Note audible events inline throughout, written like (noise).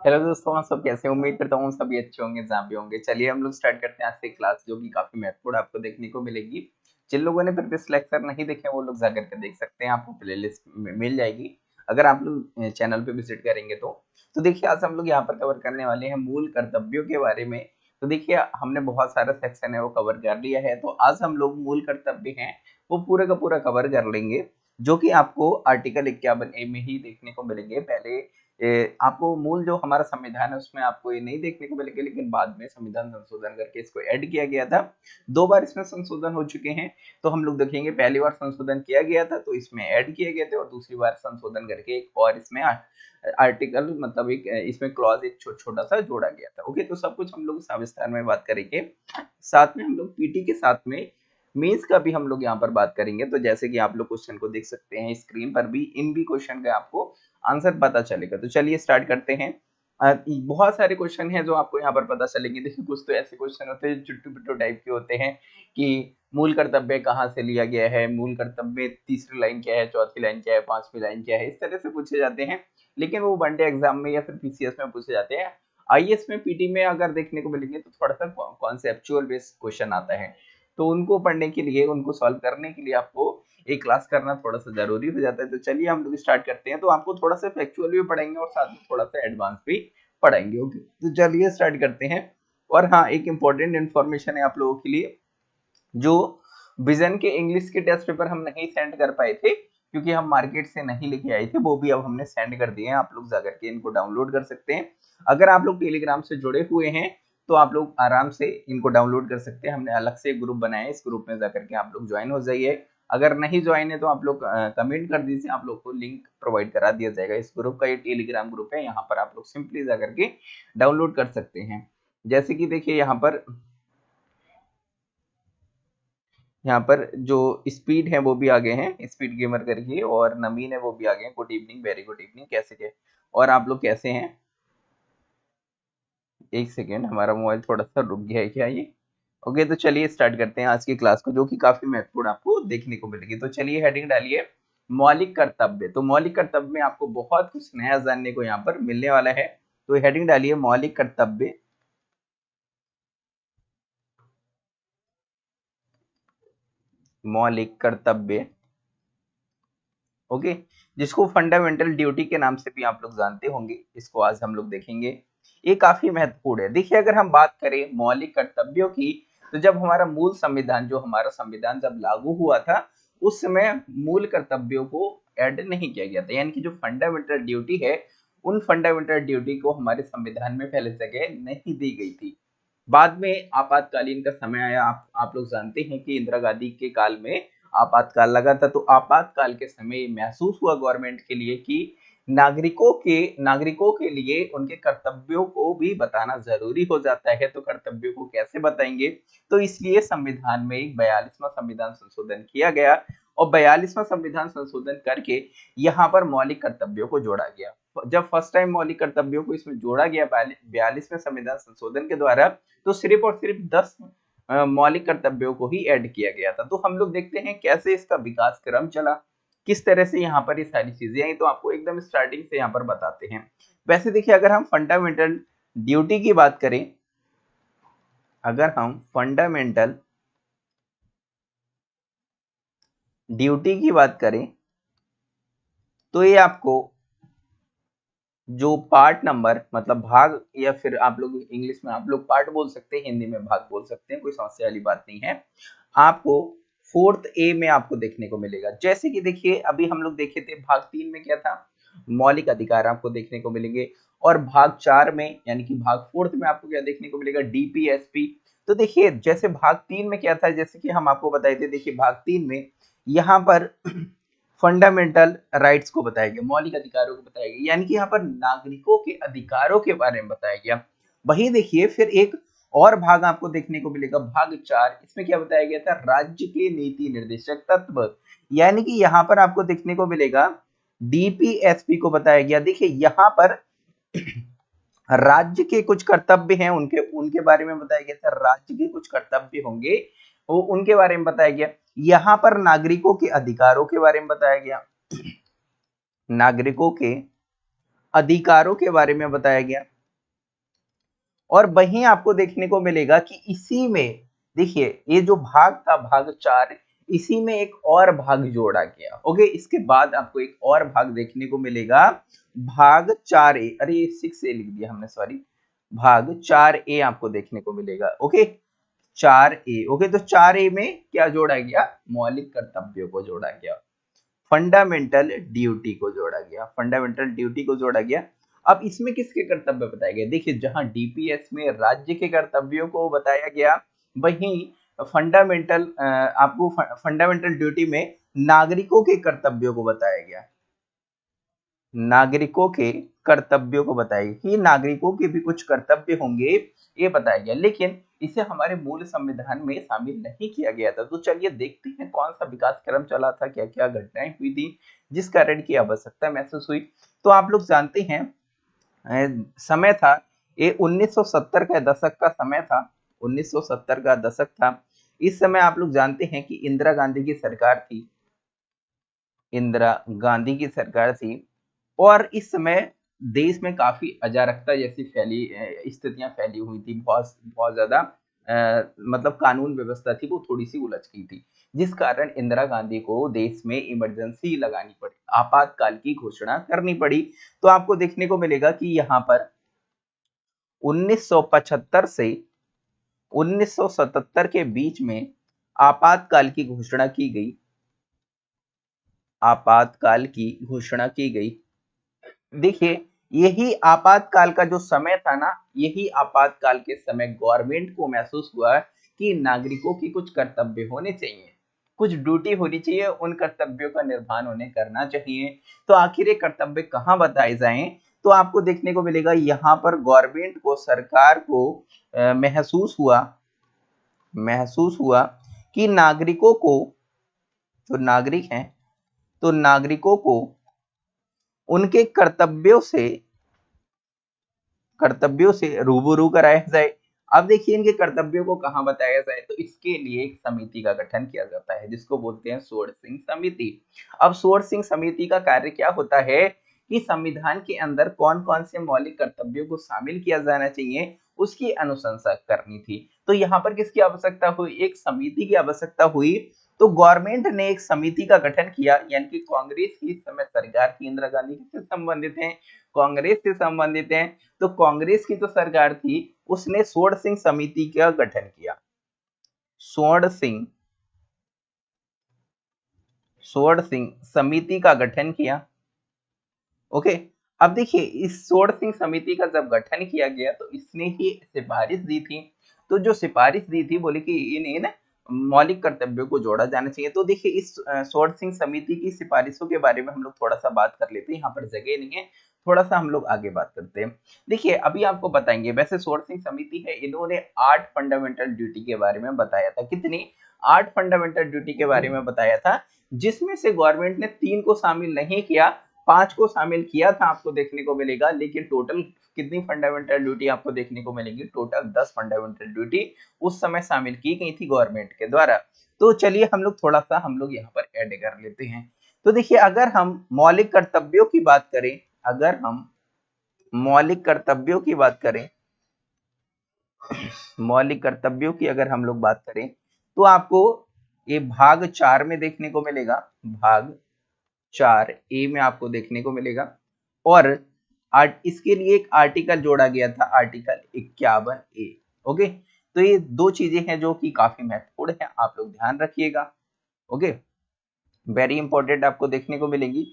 Hello दोस्तों, आप सब कैसे उम्मीद करता हूँ सभी अच्छे होंगे, जहाँ भी होंगे। चलिए हम लोग स्टार्ट करते हैं आज से क्लास जो कि काफ़ी महत्वपूर्ण आपको देखने को मिलेगी। जिन लोगों ने प्रीवियस लेक्चर नहीं देखे, वो लोग जाकर के देख सकते हैं। आपको प्लेलिस्ट में मिल जाएगी। अगर आप लोग चैनल पे विज़िट करेंगे तो। तो देखिए, आज हम लोग यहाँ पर कवर करने वाले हैं मूल कर्तव्यों के बारे में। तो देखिए, हमने बहुत सारा सेक्शन है, वो कवर कर लिया है। तो आज हम लोग मूल कर्तव्य हैं वो पूरे का पूरा कवर कर लेंगे जो कि आपको आर्टिकल इक्यावन ए में ही देखने को मिलेंगे। पहले ए, आपको मूल जो हमारा संविधान है उसमें आपको ये नहीं देखने को मिलेगा लेकिन बाद में संविधान संशोधन करके इसको ऐड किया गया था। दो बार इसमें संशोधन हो चुके हैं तो हम लोग देखेंगे पहली बार संशोधन किया गया था तो इसमें ऐड किए गए थे और दूसरी बार संशोधन करके एक और इसमें आर्टिकल मतलब एक इसमें क्लॉज एक छोटा छोटा सा जोड़ा गया था। ओके तो सब कुछ हम लोग सविस्तार में बात करेंगे। साथ में हम लोग पीटी के साथ में मीन्स का भी हम लोग यहाँ पर बात करेंगे तो जैसे कि आप लोग क्वेश्चन को देख सकते हैं स्क्रीन पर भी, इन भी क्वेश्चन का आपको आंसर पता चलेगा। तो चलिए स्टार्ट करते हैं। बहुत सारे क्वेश्चन हैं जो आपको यहाँ पर पता चलेंगे। (laughs) देखिए, कुछ तो ऐसे क्वेश्चन होते हैं चुट्टू पिट्टू टाइप के होते हैं कि मूल कर्तव्य कहाँ से लिया गया है, मूल कर्तव्य तीसरी लाइन क्या है, चौथी लाइन क्या है, पांचवी लाइन क्या है, इस तरह से पूछे जाते हैं। लेकिन वो वनडे एग्ज़ाम में या फिर पीसीएस में पूछे जाते हैं। आईएएस में पीटी में अगर देखने को मिलेंगे तो थोड़ा सा कॉन्सेप्चुअल बेस्ड क्वेश्चन आता है। तो उनको पढ़ने के लिए, उनको सॉल्व करने के लिए आपको एक क्लास करना थोड़ा सा ज़रूरी हो जाता है। तो चलिए हम लोग स्टार्ट करते हैं। तो आपको थोड़ा सा फैक्चुअल भी पढ़ेंगे और साथ में थोड़ा सा एडवांस भी पढ़ाएँगे ओके तो चलिए स्टार्ट करते हैं। और हाँ एक इम्पोर्टेंट इन्फॉर्मेशन है आप लोगों के लिए, जो विजन के इंग्लिश के टेस्ट पेपर हम नहीं सेंड कर पाए थे, क्योंकि हम मार्केट से नहीं लेके आए थे, वो भी अब हमने सेंड कर दिए हैं। आप लोग जाकर के इनको डाउनलोड कर सकते हैं। अगर आप लोग टेलीग्राम से जुड़े हुए हैं तो आप लोग आराम से इनको डाउनलोड कर सकते हैं। हमने अलग से एक ग्रुप बनाया है। इस ग्रुप में जाकर के आप लोग ज्वाइन हो जाइए। अगर नहीं ज्वाइन है तो आप लोग कमेंट कर दीजिए। आप लोग को लिंक प्रोवाइड करा दिया जाएगा। इस ग्रुप का ये टेलीग्राम ग्रुप है। यहाँ पर आप लोग सिंपली जाकर के डाउनलोड कर सकते हैं। जैसे कि देखिए यहाँ पर यहाँ पर जो स्पीड है वो भी आगे हैं। स्पीड गेमर करके और नमीन है वो भी आगे हैं। Good evening, very good evening. कैसे के, और आप लोग कैसे हैं? एक सेकेंड, हमारा मोबाइल थोड़ा सा रुक गया है क्या ये? ओके तो चलिए स्टार्ट करते हैं आज की क्लास को, जो कि काफ़ी महत्वपूर्ण आपको देखने को मिलेगी। तो चलिए हेडिंग डालिए, मौलिक कर्तव्य। तो मौलिक कर्तव्य में आपको बहुत कुछ नया जानने को यहाँ पर मिलने वाला है। तो हेडिंग डालिए, मौलिक कर्तव्य। मौलिक कर्तव्य। ओके, जिसको फंडामेंटल ड्यूटी के नाम से भी आप लोग जानते होंगे, इसको आज हम लोग देखेंगे। ये काफ़ी महत्वपूर्ण है। देखिए, अगर हम बात करें मौलिक कर्तव्यों की तो जब हमारा मूल संविधान, जो हमारा संविधान जब लागू हुआ था, उस समय मूल कर्तव्यों को ऐड नहीं किया गया था। यानी कि जो फंडामेंटल ड्यूटी है, उन फंडामेंटल ड्यूटी को हमारे संविधान में पहले जगह नहीं दी गई थी। बाद में आपातकालीन का समय आया। आप आप लोग जानते हैं कि इंदिरा गांधी के काल में आपातकाल लगा था तो आपातकाल के समय महसूस हुआ गवर्नमेंट के लिए कि नागरिकों के नागरिकों के लिए उनके कर्तव्यों को भी बताना ज़रूरी हो जाता है। तो कर्तव्यों को कैसे बताएँगे? तो इसलिए संविधान में एक बयालीसवा संविधान संशोधन किया गया और बयालीसवा संविधान संशोधन करके यहाँ पर मौलिक कर्तव्यों को जोड़ा गया। जब फ़र्स्ट टाइम मौलिक कर्तव्यों को इसमें जोड़ा गया बयालीसवें संविधान संशोधन के द्वारा तो सिर्फ़ और सिर्फ़ दस मौलिक कर्तव्यों को ही ऐड किया गया था। तो हम लोग देखते हैं कैसे इसका विकास क्रम चला। किस तरह से यहाँ पर ये सारी चीज़ें आई तो आपको एकदम स्टार्टिंग से यहाँ पर बताते हैं। वैसे देखिए, अगर हम फंडामेंटल ड्यूटी की बात करें, अगर हम फंडामेंटल ड्यूटी की बात करें तो ये आपको जो पार्ट नंबर मतलब भाग, या फिर आप लोग इंग्लिश में आप लोग पार्ट बोल सकते हैं, हिंदी में भाग बोल सकते हैं, कोई समस्या वाली बात नहीं है। आपको फोर्थ ए में आपको देखने को मिलेगा। जैसे कि देखिए, अभी हम लोग देखे थे भाग तीन में क्या था? मौलिक अधिकार आपको देखने को मिलेंगे। और भाग चार में, यानी कि भाग फोर्थ में आपको क्या देखने को मिलेगा? डीपीएसपी तो देखिए, जैसे भाग तीन में क्या था, जैसे कि हम आपको बताए थे, देखिए भाग तीन में यहाँ पर फंडामेंटल राइट्स को बताया गया, मौलिक अधिकारों को बताया गया, यानी कि यहाँ पर नागरिकों के अधिकारों के बारे में बताया गया। वही देखिए, फिर एक और भाग आपको देखने को मिलेगा, भाग चार। इसमें क्या बताया गया था? राज्य के नीति निर्देशक तत्व। यानी कि यहाँ पर आपको देखने को मिलेगा डीपीएसपी को बताया गया। देखिए, यहाँ पर (clears throat) राज्य के कुछ कर्तव्य हैं, उनके उनके बारे में बताया गया था। राज्य के कुछ कर्तव्य होंगे, वो उनके बारे में बताया गया। यहाँ पर नागरिकों के अधिकारों के बारे में बताया गया। (clears throat) नागरिकों के अधिकारों के बारे में बताया गया। और वहीं आपको देखने को मिलेगा कि इसी में, देखिए, ये जो भाग था, भाग चार, इसी में एक और भाग जोड़ा गया। ओके, इसके बाद आपको एक और भाग देखने को मिलेगा। भाग चार ए, अरे सिक्स ए लिख दिया हमने सॉरी भाग चार ए आपको देखने को मिलेगा, ओके? चार ए, ओके तो चार ए में क्या जोड़ा गया? मौलिक कर्तव्यों को जोड़ा गया। फंडामेंटल ड्यूटी को जोड़ा गया। फंडामेंटल ड्यूटी को जोड़ा गया। अब इसमें किसके कर्तव्य बताए गए? देखिए, जहाँ डीपीएस में राज्य के कर्तव्यों को बताया गया, वहीं फंडामेंटल आपको फंडामेंटल ड्यूटी में नागरिकों के कर्तव्यों को बताया गया। नागरिकों के कर्तव्यों को बताया कि नागरिकों के भी कुछ कर्तव्य होंगे, ये बताया गया। लेकिन इसे हमारे मूल संविधान में शामिल नहीं किया गया था। तो चलिए देखते हैं कौन सा विकास क्रम चला था क्या क्या घटनाएँ हुई थी जिस कारण की आवश्यकता महसूस हुई। तो आप लोग जानते हैं समय था। ये 1970 का दशक का समय था। 1970 का दशक था। इस समय आप लोग जानते हैं कि इंदिरा गांधी की सरकार थी। इंदिरा गांधी की सरकार थी। और इस समय देश में काफ़ी अजारकता जैसी फैली स्थितियाँ फैली हुई थी। बहुत बहुत ज़्यादा मतलब कानून व्यवस्था थी, वो थोड़ी सी उलझ गई थी। जिस कारण इंदिरा गांधी को देश में इमरजेंसी लगानी पड़ी, आपातकाल की घोषणा करनी पड़ी। तो आपको देखने को मिलेगा कि यहाँ पर 1975 से 1977 के बीच में आपातकाल की घोषणा की गई। आपातकाल की घोषणा की गई। देखिए यही आपातकाल का जो समय था ना, यही आपातकाल के समय गवर्नमेंट को महसूस हुआ कि नागरिकों की कुछ कर्तव्य होने चाहिए। कुछ ड्यूटी होनी चाहिए, उन कर्तव्यों का निर्वहन उन्हें करना चाहिए। तो आखिर ये कर्तव्य कहाँ बताए जाएँ? तो आपको देखने को मिलेगा, यहाँ पर गवर्नमेंट को, सरकार को महसूस हुआ महसूस हुआ कि नागरिकों को, जो नागरिक हैं तो नागरिकों को उनके कर्तव्यों से कर्तव्यों से रूबरू कराया जाए। अब देखिए इनके कर्तव्यों को कहाँ बताया जाए तो इसके लिए एक समिति का गठन किया जाता है, जिसको बोलते हैं सोर सिंह समिति। अब सोर सिंह समिति का कार्य क्या होता है कि संविधान के अंदर कौन कौन से मौलिक कर्तव्यों को शामिल किया जाना चाहिए, उसकी अनुशंसा करनी थी। तो यहाँ पर किसकी आवश्यकता हुई? एक समिति की आवश्यकता हुई तो गवर्नमेंट ने एक समिति का गठन किया, यानी कि कांग्रेस की समय सरकार इंदिरा गांधी से संबंधित है, कांग्रेस से संबंधित है तो कांग्रेस की जो तो सरकार थी, उसने सोड़ सिंह समिति का गठन किया। सोड़ सिंह सोड़ सिंह समिति का गठन किया। ओके, अब देखिए, इस सोड़ सिंह समिति का जब गठन किया गया तो इसने ही सिफारिश दी थी। तो जो सिफारिश दी थी, बोले कि इन्हें ना मौलिक कर्तव्यों को जोड़ा जाना चाहिए। तो देखिए, इस सोर्ट सिंह समिति की सिफारिशों के बारे में हम लोग थोड़ा सा बात कर लेते हैं। यहाँ पर जगह नहीं है। थोड़ा सा हम लोग आगे बात करते हैं। देखिए, अभी आपको बताएँगे, वैसे सोर्ट सिंह समिति है, इन्होंने आठ फंडामेंटल ड्यूटी के बारे में बताया था। कितनी? आठ फंडामेंटल ड्यूटी के बारे में बताया था, जिसमें से गवर्नमेंट ने तीन को शामिल नहीं किया पाँच को शामिल किया था आपको देखने को मिलेगा, लेकिन टोटल कितनी फंडामेंटल ड्यूटी आपको देखने को मिलेगी? टोटल दस फंडामेंटल ड्यूटी उस समय शामिल की गई थी गवर्नमेंट के द्वारा। तो चलिए हम लोग थोड़ा सा हम लोग यहाँ पर ऐड कर लेते हैं। तो देखिए, अगर हम मौलिक कर्तव्यों की बात करें, अगर हम मौलिक कर्तव्यों की बात करें, मौलिक कर्तव्यों की अगर हम लोग बात करें तो आपको ये भाग चार में देखने को मिलेगा। भाग चार ए में आपको देखने को मिलेगा। और आर्ट इसके लिए एक आर्टिकल जोड़ा गया था आर्टिकल इक्यावन ए ओके तो ये दो चीज़ें हैं जो कि काफ़ी महत्वपूर्ण है, आप लोग ध्यान रखिएगा ओके वेरी इंपॉर्टेंट आपको देखने को मिलेंगी।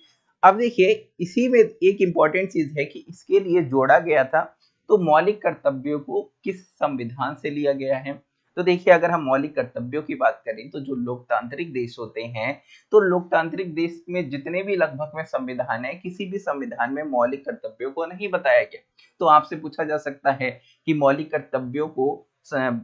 अब देखिए, इसी में एक इंपॉर्टेंट चीज़ है कि इसके लिए जोड़ा गया था तो मौलिक कर्तव्यों को किस संविधान से लिया गया है? तो देखिए, अगर हम मौलिक कर्तव्यों की बात करें तो जो लोकतांत्रिक देश होते हैं तो लोकतांत्रिक देश में जितने भी लगभग में संविधान है, किसी भी संविधान में मौलिक कर्तव्यों को नहीं बताया गया। तो आपसे पूछा जा सकता है कि मौलिक कर्तव्यों को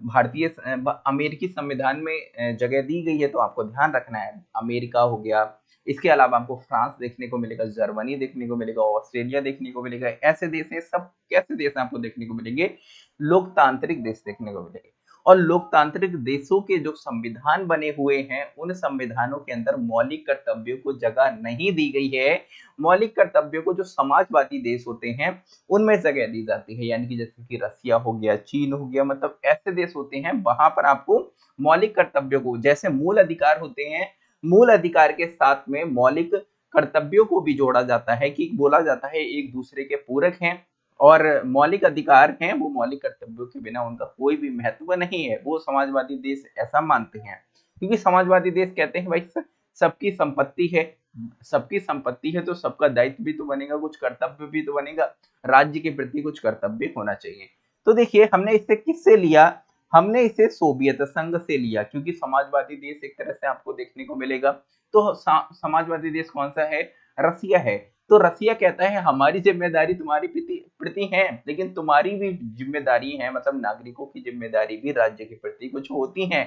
भारतीय अमेरिकी संविधान में जगह दी गई है तो आपको ध्यान रखना है। अमेरिका हो गया, इसके अलावा आपको फ्रांस देखने को मिलेगा, जर्मनी देखने को मिलेगा, ऑस्ट्रेलिया देखने को मिलेगा, ऐसे देश हैं, सब कैसे देश आपको देखने को मिलेंगे, लोकतांत्रिक देश देखने को मिलेंगे। और लोकतांत्रिक देशों के जो संविधान बने हुए हैं, उन संविधानों के अंदर मौलिक कर्तव्यों को जगह नहीं दी गई है। मौलिक कर्तव्यों को जो समाजवादी देश होते हैं, उनमें जगह दी जाती है। यानी कि जैसे कि रसिया हो गया, चीन हो गया मतलब ऐसे देश होते हैं, वहाँ पर आपको मौलिक कर्तव्यों को, जैसे मूल अधिकार होते हैं, मूल अधिकार के साथ में मौलिक कर्तव्यों को भी जोड़ा जाता है कि बोला जाता है एक दूसरे के पूरक हैं। और मौलिक अधिकार हैं, वो मौलिक कर्तव्यों के बिना उनका कोई भी महत्व नहीं है। वो समाजवादी देश ऐसा मानते हैं। क्योंकि समाजवादी देश कहते हैं, भाई सबकी संपत्ति है। सबकी संपत्ति है तो सबका दायित्व भी तो बनेगा, कुछ कर्तव्य भी तो बनेगा। राज्य के प्रति कुछ कर्तव्य होना चाहिए। तो देखिए, हमने इसे किससे लिया? हमने इसे सोवियत संघ से लिया, क्योंकि समाजवादी देश एक तरह से आपको देखने को मिलेगा। तो समाजवादी देश कौन सा है? रसिया है। तो रसिया कहता है, हमारी ज़िम्मेदारी तुम्हारी प्रति है, लेकिन तुम्हारी भी ज़िम्मेदारी है मतलब नागरिकों की ज़िम्मेदारी भी राज्य के प्रति कुछ होती है।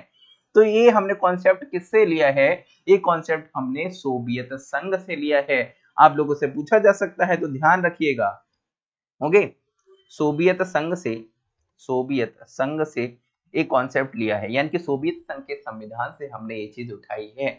तो ये हमने कॉन्सेप्ट किससे लिया है? ये कॉन्सेप्ट हमने सोवियत संघ से लिया है। आप लोगों से पूछा जा सकता है तो ध्यान रखिएगा। ओके? सोवियत संघ से, सोवियत संघ से एक कॉन्सेप्ट लिया है। यानी कि सोवियत संघ के संविधान से हमने ये चीज़ उठाई है।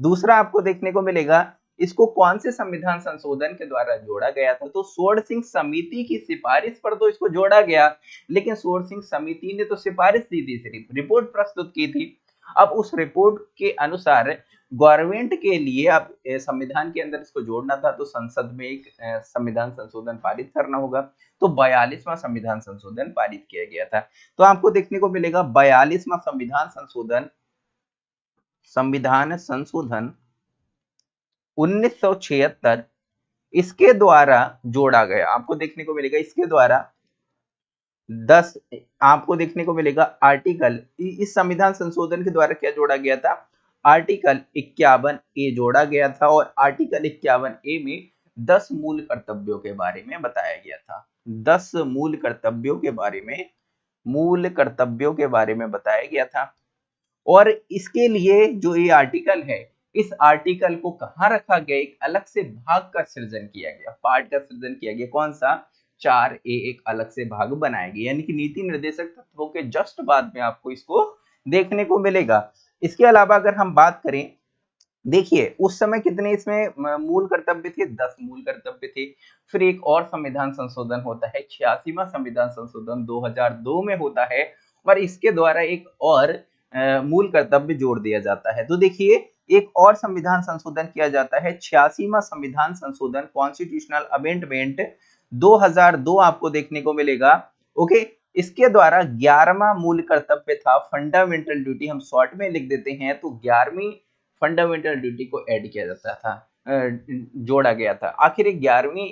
दूसरा आपको देखने को मिलेगा इसको कौन से संविधान संशोधन के द्वारा जोड़ा गया था? तो सोर सिंह समिति की सिफारिश पर तो इसको जोड़ा गया, लेकिन सोर सिंह समिति ने तो सिफारिश दी थी सिर्फ़। रिपोर्ट प्रस्तुत की थी। अब उस रिपोर्ट के अनुसार गवर्नमेंट के लिए अब संविधान के अंदर इसको जोड़ना था तो संसद में एक संविधान संशोधन पारित करना होगा। तो बयालीसवां संविधान संशोधन पारित किया गया था। तो आपको देखने को मिलेगा, बयालीसवां संविधान संशोधन संविधान संशोधन 1976 इसके द्वारा जोड़ा गया। आपको देखने को मिलेगा, इसके द्वारा दस, आपको देखने को मिलेगा आर्टिकल। इस संविधान संशोधन के द्वारा क्या जोड़ा गया था? आर्टिकल इक्यावन ए जोड़ा गया था और आर्टिकल इक्यावन ए में दस मूल कर्तव्यों के बारे में बताया गया था। दस मूल कर्तव्यों के बारे में, मूल कर्तव्यों के बारे में बताया गया था। और इसके लिए जो ये आर्टिकल है इस आर्टिकल को कहा रखा गया? एक अलग से भाग का सृजन किया गया। पार्ट का सृजन किया गया। कौन सा? चार ए एक अलग से भाग बनाया गया। यानी कि नीति निर्देशक तत्वों के जस्ट बाद में आपको इसको देखने को मिलेगा। इसके अलावा अगर हम बात करें, देखिए, उस समय कितने इसमें मूल कर्तव्य थे? दस मूल कर्तव्य थे। फिर एक और संविधान संशोधन होता है। छियासीवा संविधान संशोधन 2002 में होता है और इसके द्वारा एक और मूल कर्तव्य जोड़ दिया जाता है। तो देखिए एक और संविधान संशोधन किया जाता है, छियासीवा संविधान संशोधन कॉन्स्टिट्यूशनल अमेंडमेंट 2002 आपको देखने को मिलेगा। ओके इसके द्वारा ग्यारहवा मूल कर्तव्य था फंडामेंटल ड्यूटी हम शॉर्ट में लिख देते हैं तो ग्यारहवीं फंडामेंटल ड्यूटी को ऐड किया जाता था जोड़ा गया था। आखिर ग्यारहवीं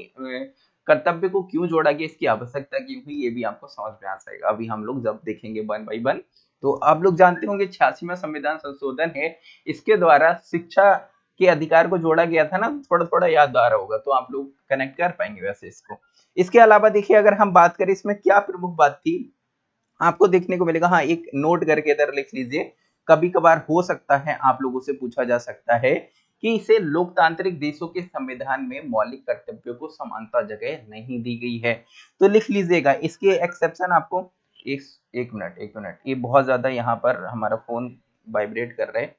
कर्तव्य को क्यों जोड़ा गया, इसकी आवश्यकता क्यों हुई, ये भी आपको समझ में आ जाएगा। अभी हम लोग जब देखेंगे वन बाई वन तो आप लोग जानते होंगे छियासीवा संविधान संशोधन है। इसके द्वारा शिक्षा के अधिकार को जोड़ा गया था ना थोड़ा थोड़ा याद आ रहा होगा तो आप लोग कनेक्ट कर पाएँगे वैसे इसको। इसके अलावा देखिए, अगर हम बात करें, इसमें क्या प्रमुख बात थी? आपको देखने को मिलेगा हाँ एक नोट करके इधर लिख लीजिए। कभी कभार हो सकता है, आप लोगों से पूछा जा सकता है कि इसे लोकतांत्रिक देशों के संविधान में मौलिक कर्तव्यों को समानता जगह नहीं दी गई है। तो लिख लीजिएगा, इसके एक्सेप्शन आपको एक एक मिनट एक मिनट। ये बहुत ज़्यादा यहाँ पर हमारा फ़ोन वाइब्रेट कर रहा है।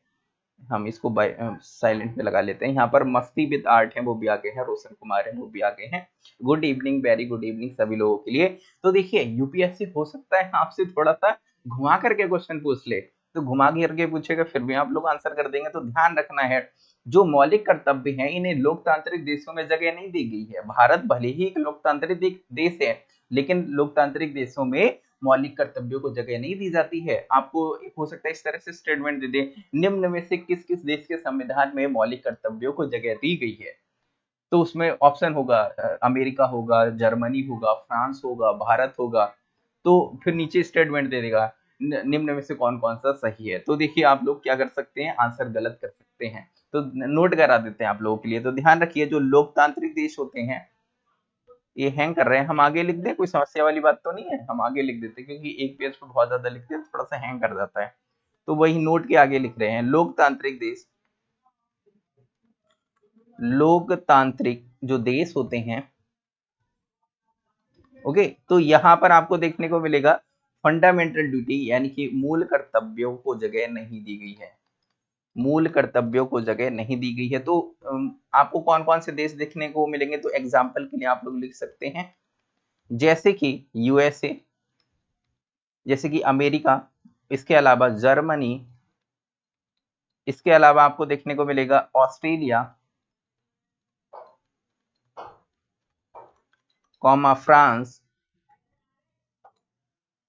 हम इसको साइलेंट पे लगा लेते हैं। यहाँ पर मस्ती विद आर्ट है, वो भी आगे हैं। रोशन कुमार है, वो भी आगे हैं। Good evening very good evening सभी लोगों के लिए। तो देखिए यूपीएससी हो सकता है आपसे थोड़ा सा घुमा करके क्वेश्चन पूछ ले। तो घुमा करके पूछेगा, फिर भी आप लोग आंसर कर देंगे। तो ध्यान रखना है, जो मौलिक कर्तव्य हैं, इन्हें लोकतांत्रिक देशों में जगह नहीं दी गई है। भारत भले ही एक लोकतांत्रिक देश है, लेकिन लोकतांत्रिक देशों में मौलिक कर्तव्यों को जगह नहीं दी जाती है। आपको हो सकता है इस तरह से स्टेटमेंट दे दे, निम्न में से किस किस देश के संविधान में मौलिक कर्तव्यों को जगह दी गई है? तो उसमें ऑप्शन होगा अमेरिका होगा, जर्मनी होगा, फ्रांस होगा, भारत होगा। तो फिर नीचे स्टेटमेंट दे देगा निम्न में से कौन कौन सा सही है? तो देखिए आप लोग क्या कर सकते हैं आंसर गलत कर सकते हैं। तो नोट करा देते हैं आप लोगों के लिए। तो ध्यान रखिए, जो लोकतांत्रिक देश होते हैं ये हैंग कर रहे हैं। हम आगे लिख दें, कोई समस्या वाली बात तो नहीं है। हम आगे लिख देते क्योंकि एक पेज पर बहुत ज़्यादा लिखते हैं थोड़ा सा हैंग कर जाता है। तो वही नोट के आगे लिख रहे हैं। लोकतांत्रिक देश। लोकतांत्रिक जो देश होते हैं ओके तो यहाँ पर आपको देखने को मिलेगा फंडामेंटल ड्यूटी यानी कि मूल कर्तव्यों को जगह नहीं दी गई है। मूल कर्तव्यों को जगह नहीं दी गई है। तो आपको कौन कौन से देश देखने को मिलेंगे? तो एग्ज़ाम्पल के लिए आप लोग लिख सकते हैं। जैसे कि यूएसए जैसे कि अमेरिका, इसके अलावा जर्मनी, इसके अलावा आपको देखने को मिलेगा Australia, comma France,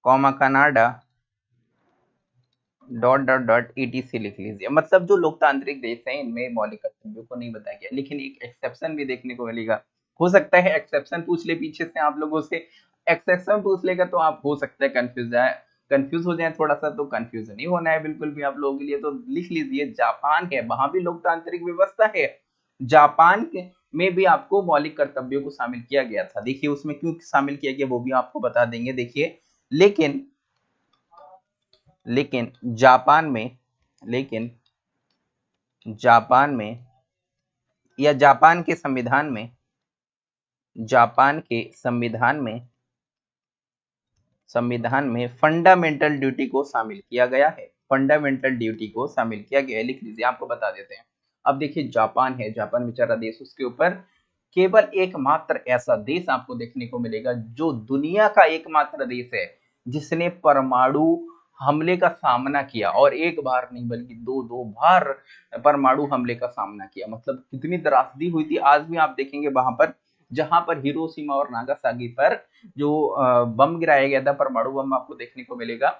comma Canada dot dot dot ETC लिख लीजिए। मतलब जो लोकतांत्रिक देश है, इनमें मौलिक कर्तव्यों को नहीं बताया गया। लेकिन एक एक्सेप्शन भी देखने को मिलेगा। हो सकता है एक्सेप्शन पूछ ले पीछे से आप लोगों से। एक्सेप्शन पूछ लेगा तो आप हो सकता है कंफ्यूज जाए। कंफ्यूज हो जाए थोड़ा सा तो कंफ्यूज नहीं होना है बिल्कुल भी आप लोगों के लिए। तो लिख लीजिए, जापान है वहाँ भी लोकतांत्रिक व्यवस्था है। जापान के में भी आपको मौलिक कर्तव्यों को शामिल किया गया था। देखिए उसमें क्यों शामिल किया गया वो भी आपको बता देंगे, देखिए। लेकिन लेकिन जापान में, लेकिन जापान में या जापान के संविधान में, जापान के संविधान में संविधान में फंडामेंटल ड्यूटी को शामिल किया गया है। फंडामेंटल ड्यूटी को शामिल किया गया है। लिख लीजिए, आपको बता देते हैं। अब देखिए, जापान है, जापान बेचारा देश उसके ऊपर केवल एकमात्र ऐसा देश आपको देखने को मिलेगा जो दुनिया का एकमात्र देश है, जिसने परमाणु हमले का सामना किया और एक बार नहीं, बल्कि दो दो बार परमाणु हमले का सामना किया। मतलब कितनी त्रासदी हुई थी। आज भी आप देखेंगे वहाँ पर, जहाँ पर हिरोशिमा और नागासागी पर जो बम गिराया गया था, परमाणु बम आपको देखने को मिलेगा,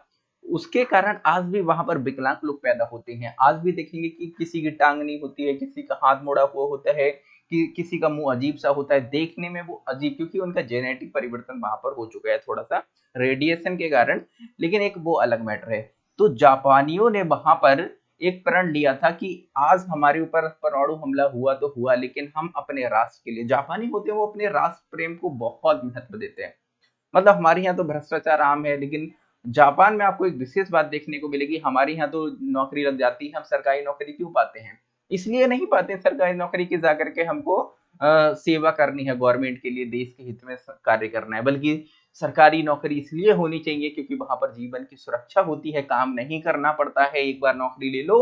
उसके कारण आज भी वहाँ पर विकलांग लोग पैदा होते हैं। आज भी देखेंगे कि किसी की टांग नहीं होती है, किसी का हाथ मोड़ा हुआ होता है कि, किसी का मुँह अजीब सा होता है, देखने में वो अजीब, क्योंकि उनका जेनेटिक परिवर्तन वहाँ पर हो चुका है थोड़ा सा रेडिएशन के कारण, लेकिन एक वो अलग मैटर है। तो जापानियों ने वहाँ पर एक प्रण लिया था कि आज हमारे ऊपर परमाणु हमला हुआ तो हुआ, लेकिन हम अपने राष्ट्र के लिए, जापानी होते हैं वो अपने राष्ट्र प्रेम को बहुत महत्व देते हैं। मतलब हमारे यहाँ तो भ्रष्टाचार आम है, लेकिन जापान में आपको एक विशेष बात देखने को मिलेगी, हमारे यहाँ तो नौकरी लग जाती है, हम सरकारी नौकरी क्यों पाते हैं? इसलिए नहीं पाते सरकारी नौकरी की जाकर के हमको आ, सेवा करनी है गवर्नमेंट के लिए देश के हित में कार्य करना है। बल्कि सरकारी नौकरी इसलिए होनी चाहिए क्योंकि वहाँ पर जीवन की सुरक्षा होती है काम नहीं करना पड़ता है। एक बार नौकरी ले लो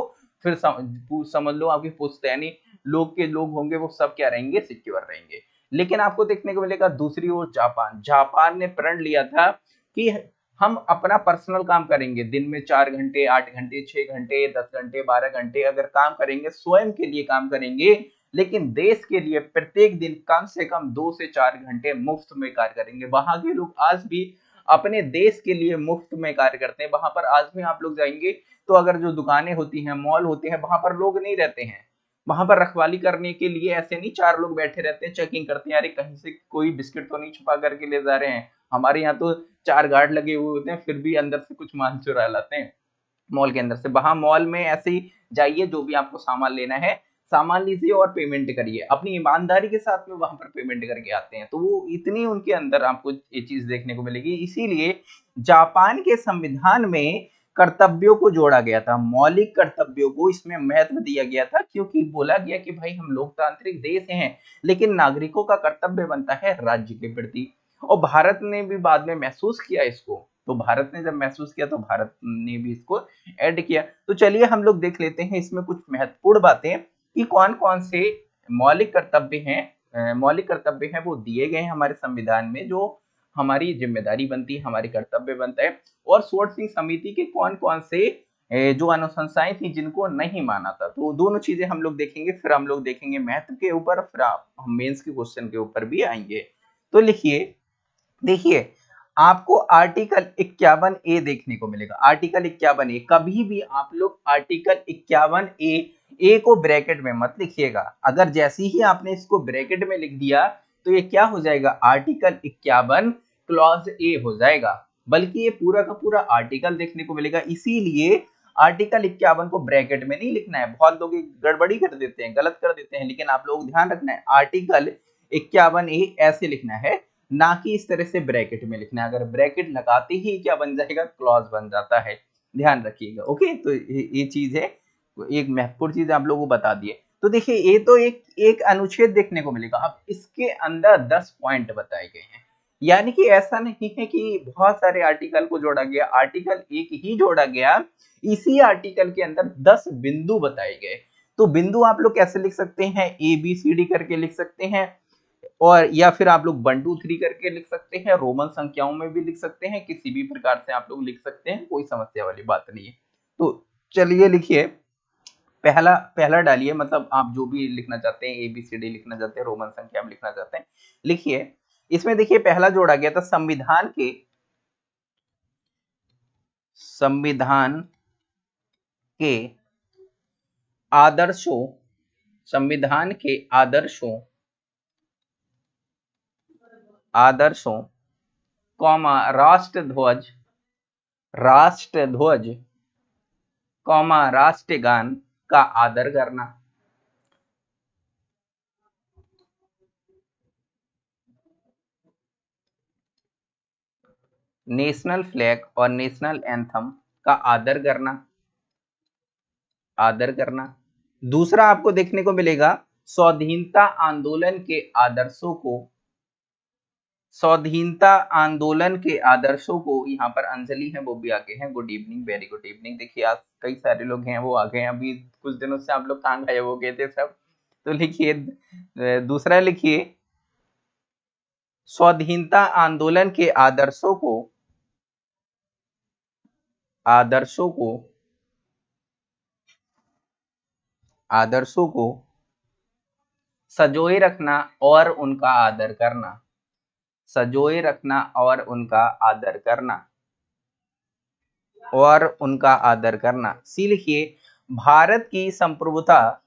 फिर सम, समझ लो आपकी पुश्तैनी लोग के लोग होंगे वो सब क्या रहेंगे? सिक्योर रहेंगे। लेकिन आपको देखने को मिलेगा दूसरी ओर जापान। जापान ने प्रण लिया था कि हम अपना पर्सनल काम करेंगे। दिन में चार घंटे, आठ घंटे, छह घंटे, दस घंटे, बारह घंटे अगर काम करेंगे, स्वयं के लिए काम करेंगे, लेकिन देश के लिए प्रत्येक दिन कम से कम दो से चार घंटे मुफ़्त में कार्य करेंगे। वहाँ के लोग आज भी अपने देश के लिए मुफ़्त में कार्य करते हैं। वहाँ पर आज भी आप लोग जाएँगे तो अगर जो दुकानें होती हैं, मॉल होते हैं, वहाँ पर लोग नहीं रहते हैं। वहाँ पर रखवाली करने के लिए ऐसे नहीं चार लोग बैठे रहते हैं चेकिंग करते हैं, अरे, कहीं से कोई बिस्किट तो नहीं छुपा करके ले जा रहे हैं? हमारे यहाँ तो चार गार्ड लगे हुए होते हैं, फिर भी अंदर से कुछ मान चुरा लाते हैं, मॉल के अंदर से। वहाँ मॉल में ऐसे ही जाइए, जो भी आपको सामान लेना है, सामान लीजिए और पेमेंट करिए। अपनी ईमानदारी के साथ में वहाँ पर पेमेंट करके आते हैं। तो वो इतनी उनके अंदर आपको ये चीज़ देखने को मिलेगी। इसीलिए जापान के संविधान में कर्तव्यों को जोड़ा गया था, मौलिक कर्तव्यों को इसमें महत्व दिया गया था, क्योंकि बोला गया कि भाई हम लोकतांत्रिक देश हैं, लेकिन नागरिकों का कर्तव्य बनता है राज्य के प्रति। और भारत ने भी बाद में महसूस किया इसको। तो भारत ने जब महसूस किया तो भारत ने भी इसको ऐड किया। तो चलिए हम लोग देख लेते हैं इसमें कुछ महत्वपूर्ण बातें कि कौन कौन से मौलिक कर्तव्य हैं मौलिक कर्तव्य हैं वो दिए गए हैं हमारे संविधान में, जो हमारी ज़िम्मेदारी बनती है, हमारे कर्तव्य बनता है। और सोर्ट सिंह समिति के कौन कौन से जो अनुशंसाएँ थी जिनको नहीं माना था। तो दोनों चीज़ें हम लोग देखेंगे, फिर हम लोग देखेंगे महत्व के ऊपर, फिर आप मेन्स के क्वेश्चन के ऊपर भी आएँगे। तो लिखिए देखिए, आपको आर्टिकल इक्यावन ए देखने को मिलेगा। आर्टिकल इक्यावन ए, कभी भी आप लोग आर्टिकल इक्यावन ए ए को ब्रैकेट में मत लिखिएगा। अगर जैसे ही आपने इसको ब्रैकेट में लिख दिया तो ये क्या हो जाएगा? आर्टिकल इक्यावन क्लॉज ए हो जाएगा। बल्कि ये पूरा का पूरा आर्टिकल देखने को मिलेगा। इसीलिए आर्टिकल इक्यावन को ब्रैकेट में नहीं लिखना है। बहुत लोग गड़बड़ी कर देते हैं, गलत कर देते हैं, लेकिन आप लोग ध्यान रखना है, आर्टिकल इक्यावन ए ऐसे लिखना है ना कि इस तरह से ब्रैकेट में लिखना अगर ब्रैकेट लगाते ही क्या बन जाएगा? क्लॉज बन जाता है। ध्यान रखिएगा, ओके? तो ये चीज़ है। एक महत्वपूर्ण चीज़ आप लोगों को बता दिए तो देखिए, ये तो एक एक अनुच्छेद देखने को मिलेगा। अब इसके अंदर दस पॉइंट बताए गए हैं। यानी कि ऐसा नहीं है कि बहुत सारे आर्टिकल को जोड़ा गया। आर्टिकल एक ही जोड़ा गया। इसी आर्टिकल के अंदर दस बिंदु बताए गए। तो बिंदु आप लोग कैसे लिख सकते हैं? ए बी सी डी करके लिख सकते हैं। और, या फिर आप लोग वन टू थ्री करके लिख सकते हैं रोमन संख्याओं में भी लिख सकते हैं, किसी भी प्रकार से आप लोग लिख सकते हैं, कोई समस्या वाली बात नहीं है। तो चलिए लिखिए। पहला पहला डालिए मतलब आप जो भी लिखना चाहते हैं ए बी सी डी लिखना चाहते हैं रोमन संख्या में लिखना चाहते हैं, लिखिए। इसमें देखिए, पहला जोड़ा गया था संविधान के। संविधान के आदर्शों, संविधान के आदर्शों आदर्शों, कौमा राष्ट्र ध्वज राष्ट्र ध्वज कौमा राष्ट्रगान का आदर करना। नेशनल फ्लैग और नेशनल एंथम का आदर करना। आदर करना। दूसरा आपको देखने को मिलेगा, स्वाधीनता आंदोलन के आदर्शों को स्वाधीनता आंदोलन के आदर्शों को यहाँ पर अंजलि है, वो भी आगे हैं। Good evening very good evening देखिए, आज कई सारे लोग हैं, वो आ गए हैं। अभी कुछ दिनों से आप लोग कहाँ गए वो गए थे सब? तो लिखिए दूसरा लिखिए। स्वाधीनता आंदोलन के आदर्शों को आदर्शों को आदर्शों को सजोए रखना और उनका आदर करना। सजोए रखना और उनका आदर करना। और उनका आदर करना। सी लिखिए, भारत की संप्रभुता,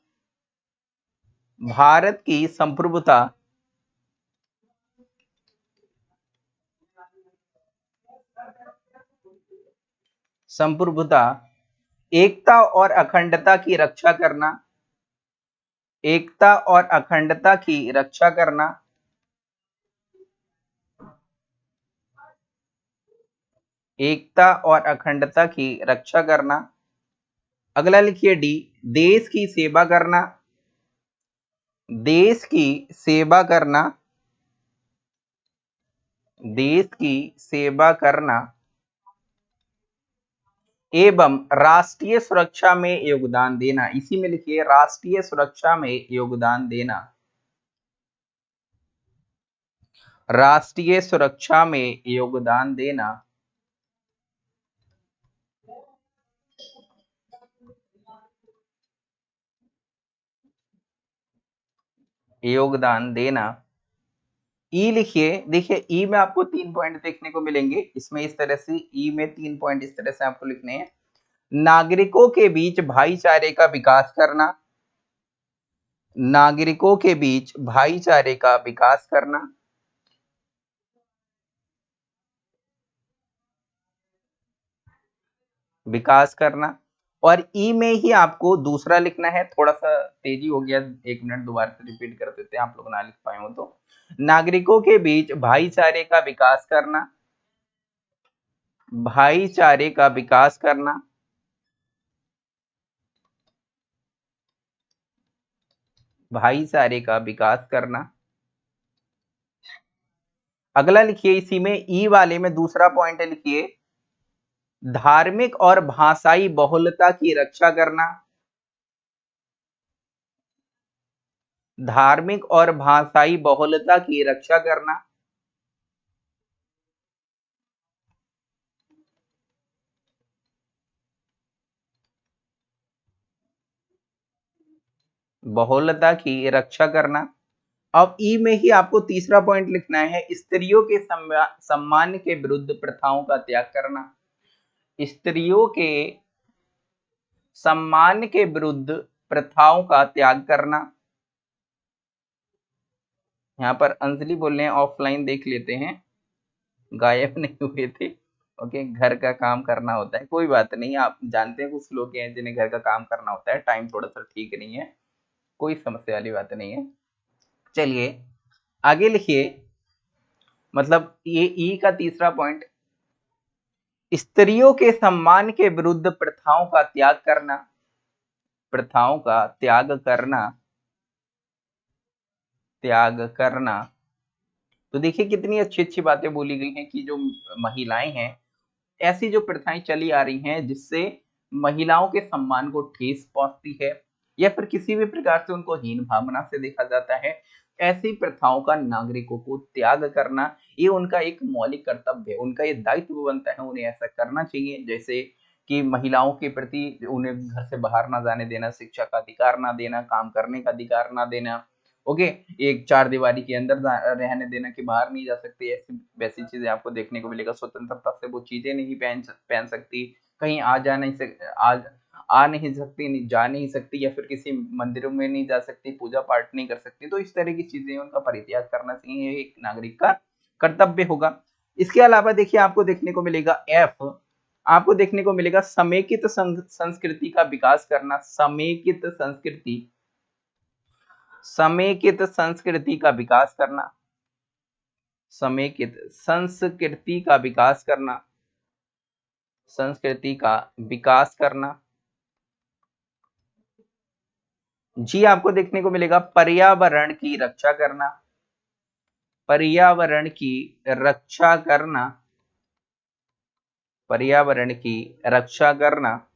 भारत की संप्रभुता। संप्रभुता, एकता और अखंडता की रक्षा करना। एकता और अखंडता की रक्षा करना। एकता और अखंडता की रक्षा करना। अगला लिखिए डी, देश की सेवा करना। देश की सेवा करना। देश की सेवा करना। एवं राष्ट्रीय सुरक्षा में योगदान देना। इसी में लिखिए, राष्ट्रीय सुरक्षा में योगदान देना। राष्ट्रीय सुरक्षा में योगदान देना। योगदान देना। ई लिखिए, देखिए ई में आपको तीन पॉइंट देखने को मिलेंगे। इसमें इस तरह से ई में तीन पॉइंट इस तरह से आपको लिखने हैं। नागरिकों के बीच भाईचारे का विकास करना। नागरिकों के बीच भाईचारे का विकास करना। विकास करना। और ई में ही आपको दूसरा लिखना है, थोड़ा सा तेज़ी हो गया, एक मिनट दोबारा से रिपीट कर देते हैं, आप लोग ना लिख पाए हो तो। नागरिकों के बीच भाईचारे का विकास करना। भाईचारे का विकास करना। भाईचारे का विकास करना। अगला लिखिए, इसी में ई वाले में दूसरा पॉइंट लिखिए। धार्मिक और भाषाई बहुलता की रक्षा करना। धार्मिक और भाषाई बहुलता की रक्षा करना। बहुलता की रक्षा करना। अब ई में ही आपको तीसरा पॉइंट लिखना है, स्त्रियों के सम्मान के विरुद्ध प्रथाओं का त्याग करना। स्त्रियों के सम्मान के विरुद्ध प्रथाओं का त्याग करना। यहाँ पर अंजलि बोल रहे हैं ऑफलाइन देख लेते हैं। गायब (laughs) नहीं हुए थे। ओके, घर का काम करना होता है। कोई बात नहीं, आप जानते हैं कुछ लोग हैं जिन्हें घर का काम करना होता है। टाइम थोड़ा सा ठीक नहीं है। कोई समस्या वाली बात नहीं है। चलिए, आगे लिखिए। मतलब ये ई का तीसरा पॉइंट स्त्रियों के सम्मान के विरुद्ध प्रथाओं का त्याग करना। प्रथाओं का त्याग करना। त्याग करना। तो देखिए कितनी अच्छी अच्छी बातें बोली गई हैं कि जो महिलाएँ हैं, ऐसी जो प्रथाएँ चली आ रही हैं जिससे महिलाओं के सम्मान को ठेस पहुँचती है या फिर किसी भी प्रकार से उनको हीन भावना से देखा जाता है, ऐसी प्रथाओं का नागरिकों को त्याग करना, ये उनका एक मौलिक कर्तव्य है, उनका ये दायित्व बनता है, उन्हें ऐसा करना चाहिए। जैसे कि महिलाओं के प्रति उन्हें घर से बाहर ना जाने देना, शिक्षा का अधिकार ना देना, काम करने का अधिकार ना देना ओके? एक चार दीवारी के अंदर रहने देना कि बाहर नहीं जा सकती, ऐसी, वैसी चीज़ें आपको देखने को मिलेगा। स्वतंत्रता से वो चीज़ें नहीं पहन पहन सकती, कहीं आ जा नहीं सक, आ आ नहीं सकती, नहीं, जा नहीं सकती या फिर किसी मंदिरों में नहीं जा सकती पूजा पाठ नहीं कर सकती तो इस तरह की चीज़ें उनका परित्याग करना चाहिए, एक नागरिक का कर्तव्य होगा। इसके अलावा देखिए, आपको देखने को मिलेगा एफ़ आपको देखने को मिलेगा समेकित संस्कृति का विकास करना, समेकित संस्कृति समेकित संस्कृति का विकास करना। समेकित संस्कृति का विकास करना। संस्कृति का विकास करना। जी, आपको देखने को मिलेगा पर्यावरण की रक्षा करना। पर्यावरण की रक्षा करना। पर्यावरण की रक्षा करना।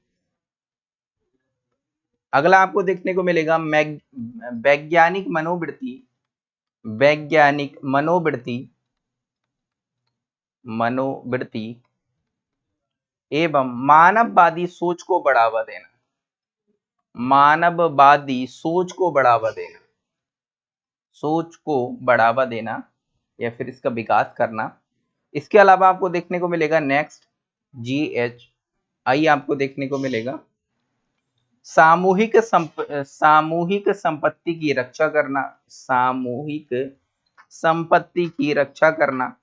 अगला आपको देखने को मिलेगा वैज्ञानिक मनोवृत्ति वैज्ञानिक मनोवृत्ति मनोवृत्ति एवं मानववादी सोच को बढ़ावा देना। मानववादी सोच को बढ़ावा देना। सोच को बढ़ावा देना या फिर इसका विकास करना। इसके अलावा आपको देखने को मिलेगा नेक्स्ट जी एच आई आपको देखने को मिलेगा। सामूहिक संप, सामूहिक संपत्ति की रक्षा करना सामूहिक संपत्ति की रक्षा करना।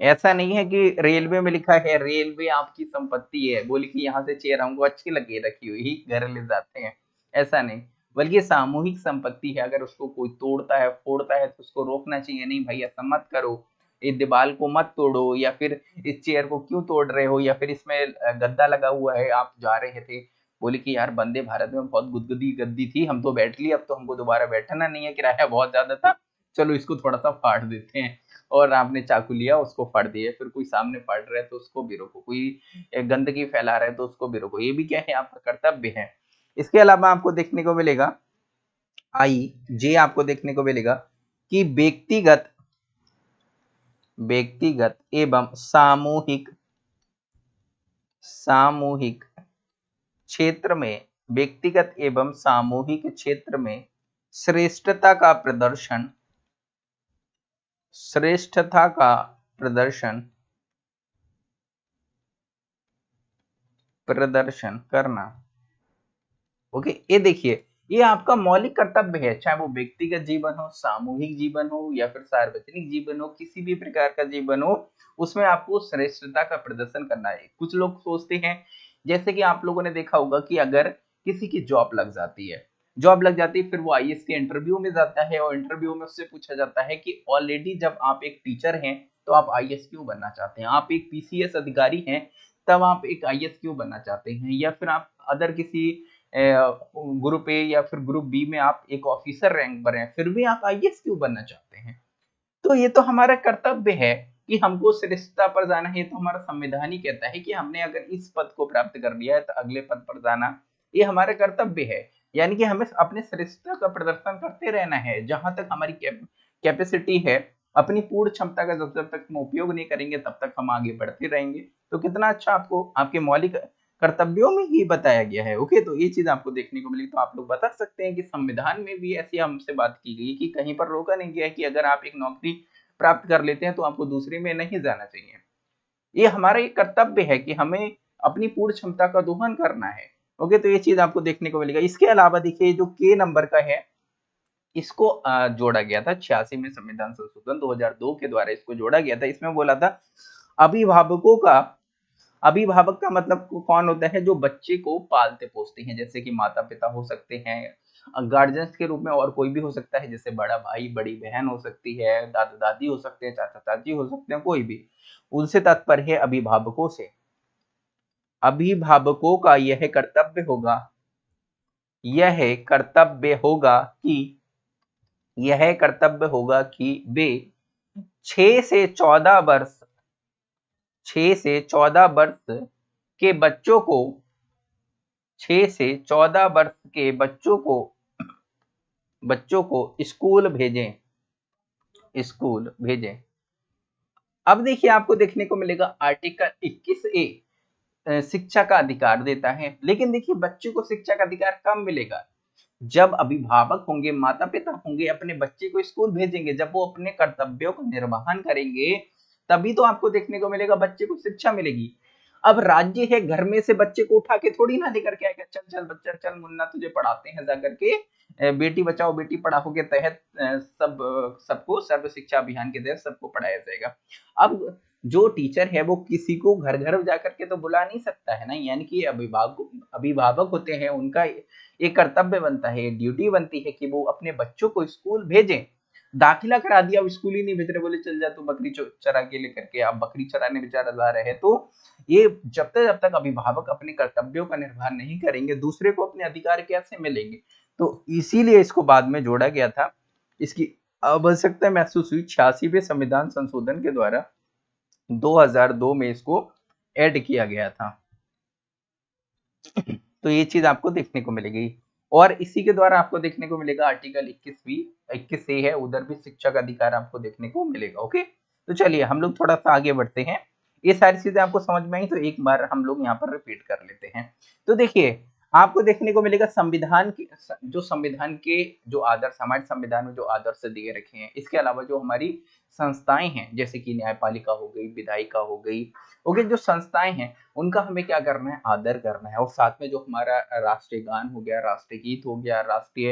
ऐसा नहीं है कि रेलवे में लिखा है रेलवे आपकी संपत्ति है। बोले कि यहाँ से चेयर हमको अच्छी लगी रखी हुई घर ले जाते हैं। ऐसा नहीं। बल्कि सामूहिक संपत्ति है अगर उसको कोई तोड़ता है फोड़ता है तो उसको रोकना चाहिए। नहीं भाई ऐसा मत करो। इस दीवार को मत तोड़ो या फिर इस चेयर को क्यों तोड़ रहे हो या फिर इसमें गद्दा लगा हुआ है आप जा रहे थे बोले कि यार, बंदे भारत में बहुत गुदगुदी गद्दी थी, हम तो बैठ लिए, अब तो हमको दोबारा बैठना नहीं है, किराया बहुत ज़्यादा था, चलो इसको थोड़ा सा फाड़ देते हैं। और आपने चाकू लिया, उसको फाड़ दिया, फिर कोई सामने फाड़ रहा है तो उसको भी रोको, कोई गंदगी फैला रहा है तो उसको भी रोको, ये भी क्या है आपका कर्तव्य है। इसके अलावा आपको देखने को मिलेगा, आई, जे आपको देखने को मिलेगा, कि व्यक्तिगत व्यक्तिगत एवं सामूहिक सामूहिक क्षेत्र में, व्यक्तिगत एवं सामूहिक क्षेत्र में श्रेष्ठता का प्रदर्शन, श्रेष्ठता का प्रदर्शन प्रदर्शन करना। ओके, ये देखिए, ये आपका मौलिक कर्तव्य है, चाहे वो व्यक्तिगत जीवन हो, सामूहिक जीवन हो, या फिर सार्वजनिक जीवन हो, किसी भी प्रकार का जीवन हो, उसमें आपको श्रेष्ठता का प्रदर्शन करना है। कुछ लोग सोचते हैं जैसे कि आप लोगों ने देखा होगा कि अगर किसी की जॉब लग जाती है, जॉब लग जाती है, फिर वो आई के इंटरव्यू में जाता है और इंटरव्यू में उससे पूछा जाता है कि ऑलरेडी जब आप एक टीचर हैं तो आप आई क्यों बनना चाहते हैं? आप एक पीसीएस अधिकारी हैं, तब आप एक आई क्यों बनना चाहते हैं? या फिर आप अदर किसी ग्रुप ए या फिर ग्रुप बी में आप एक ऑफिसर रैंक पर हैं, फिर भी आप आई क्यों बनना चाहते हैं? तो ये तो हमारा कर्तव्य है। कि हमको श्रेष्ठता पर जाना है तो हमारा संविधान ही कहता है कि हमने अगर इस पद को प्राप्त कर लिया है तो अगले पद पर जाना, ये हमारा कर्तव्य है। यानी कि हमें अपने श्रेष्ठता का प्रदर्शन करते रहना है, जहाँ तक हमारी कैपेसिटी है, अपनी पूर्ण क्षमता का जब जब तक हम उपयोग नहीं करेंगे, तब तक हम आगे बढ़ते रहेंगे। तो कितना अच्छा आपको, आपके मौलिक कर्तव्यों में ही बताया गया है। ओके तो ये चीज़ आपको देखने को मिली तो आप लोग बता सकते हैं कि संविधान में भी ऐसी हमसे बात की गई कि कहीं पर रोका नहीं गया कि अगर आप एक नौकरी प्राप्त कर लेते हैं तो आपको दूसरे में नहीं जाना चाहिए। ये हमारा एक कर्तव्य है कि हमें अपनी पूर्ण क्षमता का दोहन करना है। ओके तो ये चीज़ आपको देखने को मिलेगा। इसके अलावा देखिए, जो के नंबर का है, इसको जोड़ा गया था छियासी में संविधान संशोधन 2002 के द्वारा इसको जोड़ा गया था। इसमें बोला था, अभिभावकों का, अभिभावक का मतलब कौन होता है? जो बच्चे को पालते पोसते हैं, जैसे कि माता पिता हो सकते हैं गार्जियंस के रूप में और कोई भी हो सकता है, जैसे बड़ा भाई, बड़ी बहन हो सकती है, दादा दादी हो सकते हैं, चाचा चाची हो सकते हैं, कोई भी। उनसे तात्पर्य है अभिभावकों से। अभिभावकों का यह कर्तव्य होगा, यह कर्तव्य होगा कि, यह कर्तव्य होगा कि वे छ से चौदह वर्ष छ से चौदह वर्ष के बच्चों को छ से चौदह वर्ष के बच्चों को बच्चों को स्कूल भेजें। स्कूल भेजें। अब देखिए, आपको देखने को मिलेगा आर्टिकल 21 ए शिक्षा का अधिकार देता है। लेकिन देखिए, बच्चे को शिक्षा का अधिकार कब मिलेगा? जब अभिभावक होंगे माता पिता होंगे, अपने बच्चे को स्कूल भेजेंगे, जब वो अपने कर्तव्यों का निर्वहन करेंगे, तभी तो आपको देखने को मिलेगा बच्चे को शिक्षा मिलेगी। अब राज्य है, घर में से बच्चे को उठा के थोड़ी ना लेकर के आएगा। चल चल बच्चा, चल मुन्ना तुझे पढ़ाते हैं जाकर के बेटी बचाओ, बेटी पढ़ाओ, के तहत सब, सबको सर्व शिक्षा अभियान के तहत सबको पढ़ाया जाएगा। अब जो टीचर है, वो किसी को घर घर जाकर के तो बुला नहीं सकता है ना? यानी कि अभिभावक अभिभावक होते हैं, उनका एक कर्तव्य बनता है ड्यूटी बनती है कि वो अपने बच्चों को स्कूल भेजें। दाखिला करा दिया, अब स्कूल ही नहीं भेज रहे, बोले चल जा तू बकरी चरा के लेकर के आप बकरी चराने बेचारा जा रहे तो ये जब तक जब तक अभिभावक अपने कर्तव्यों का निर्वाह नहीं करेंगे, दूसरे को अपने अधिकार कैसे मिलेंगे? तो इसीलिए इसको बाद में जोड़ा गया था। इसकी आवश्यकता महसूस हुई छियासीवे संविधान संशोधन के द्वारा। 2002 में इसको ऐड किया गया था। तो ये चीज़ आपको देखने को मिलेगी। और इसी के द्वारा आपको देखने को मिलेगा आर्टिकल 21 भी 21 से है, उधर भी शिक्षा का अधिकार आपको देखने को मिलेगा, ओके? तो चलिए, हम लोग थोड़ा सा आगे बढ़ते हैं। ये सारी चीज़ें आपको समझ में आई तो एक बार हम लोग यहाँ पर रिपीट कर लेते हैं। तो देखिए, आपको देखने को मिलेगा संविधान के, जो संविधान के जो आदर्श हमारे संविधान में जो आदर्श दिए रखे हैं, इसके अलावा जो हमारी संस्थाएँ हैं, जैसे कि न्यायपालिका हो गई, विधायिका हो गई ओके जो संस्थाएँ हैं, उनका हमें क्या करना है? आदर करना है। और साथ में जो हमारा राष्ट्रीय गान हो गया, राष्ट्रीय गीत हो गया, राष्ट्रीय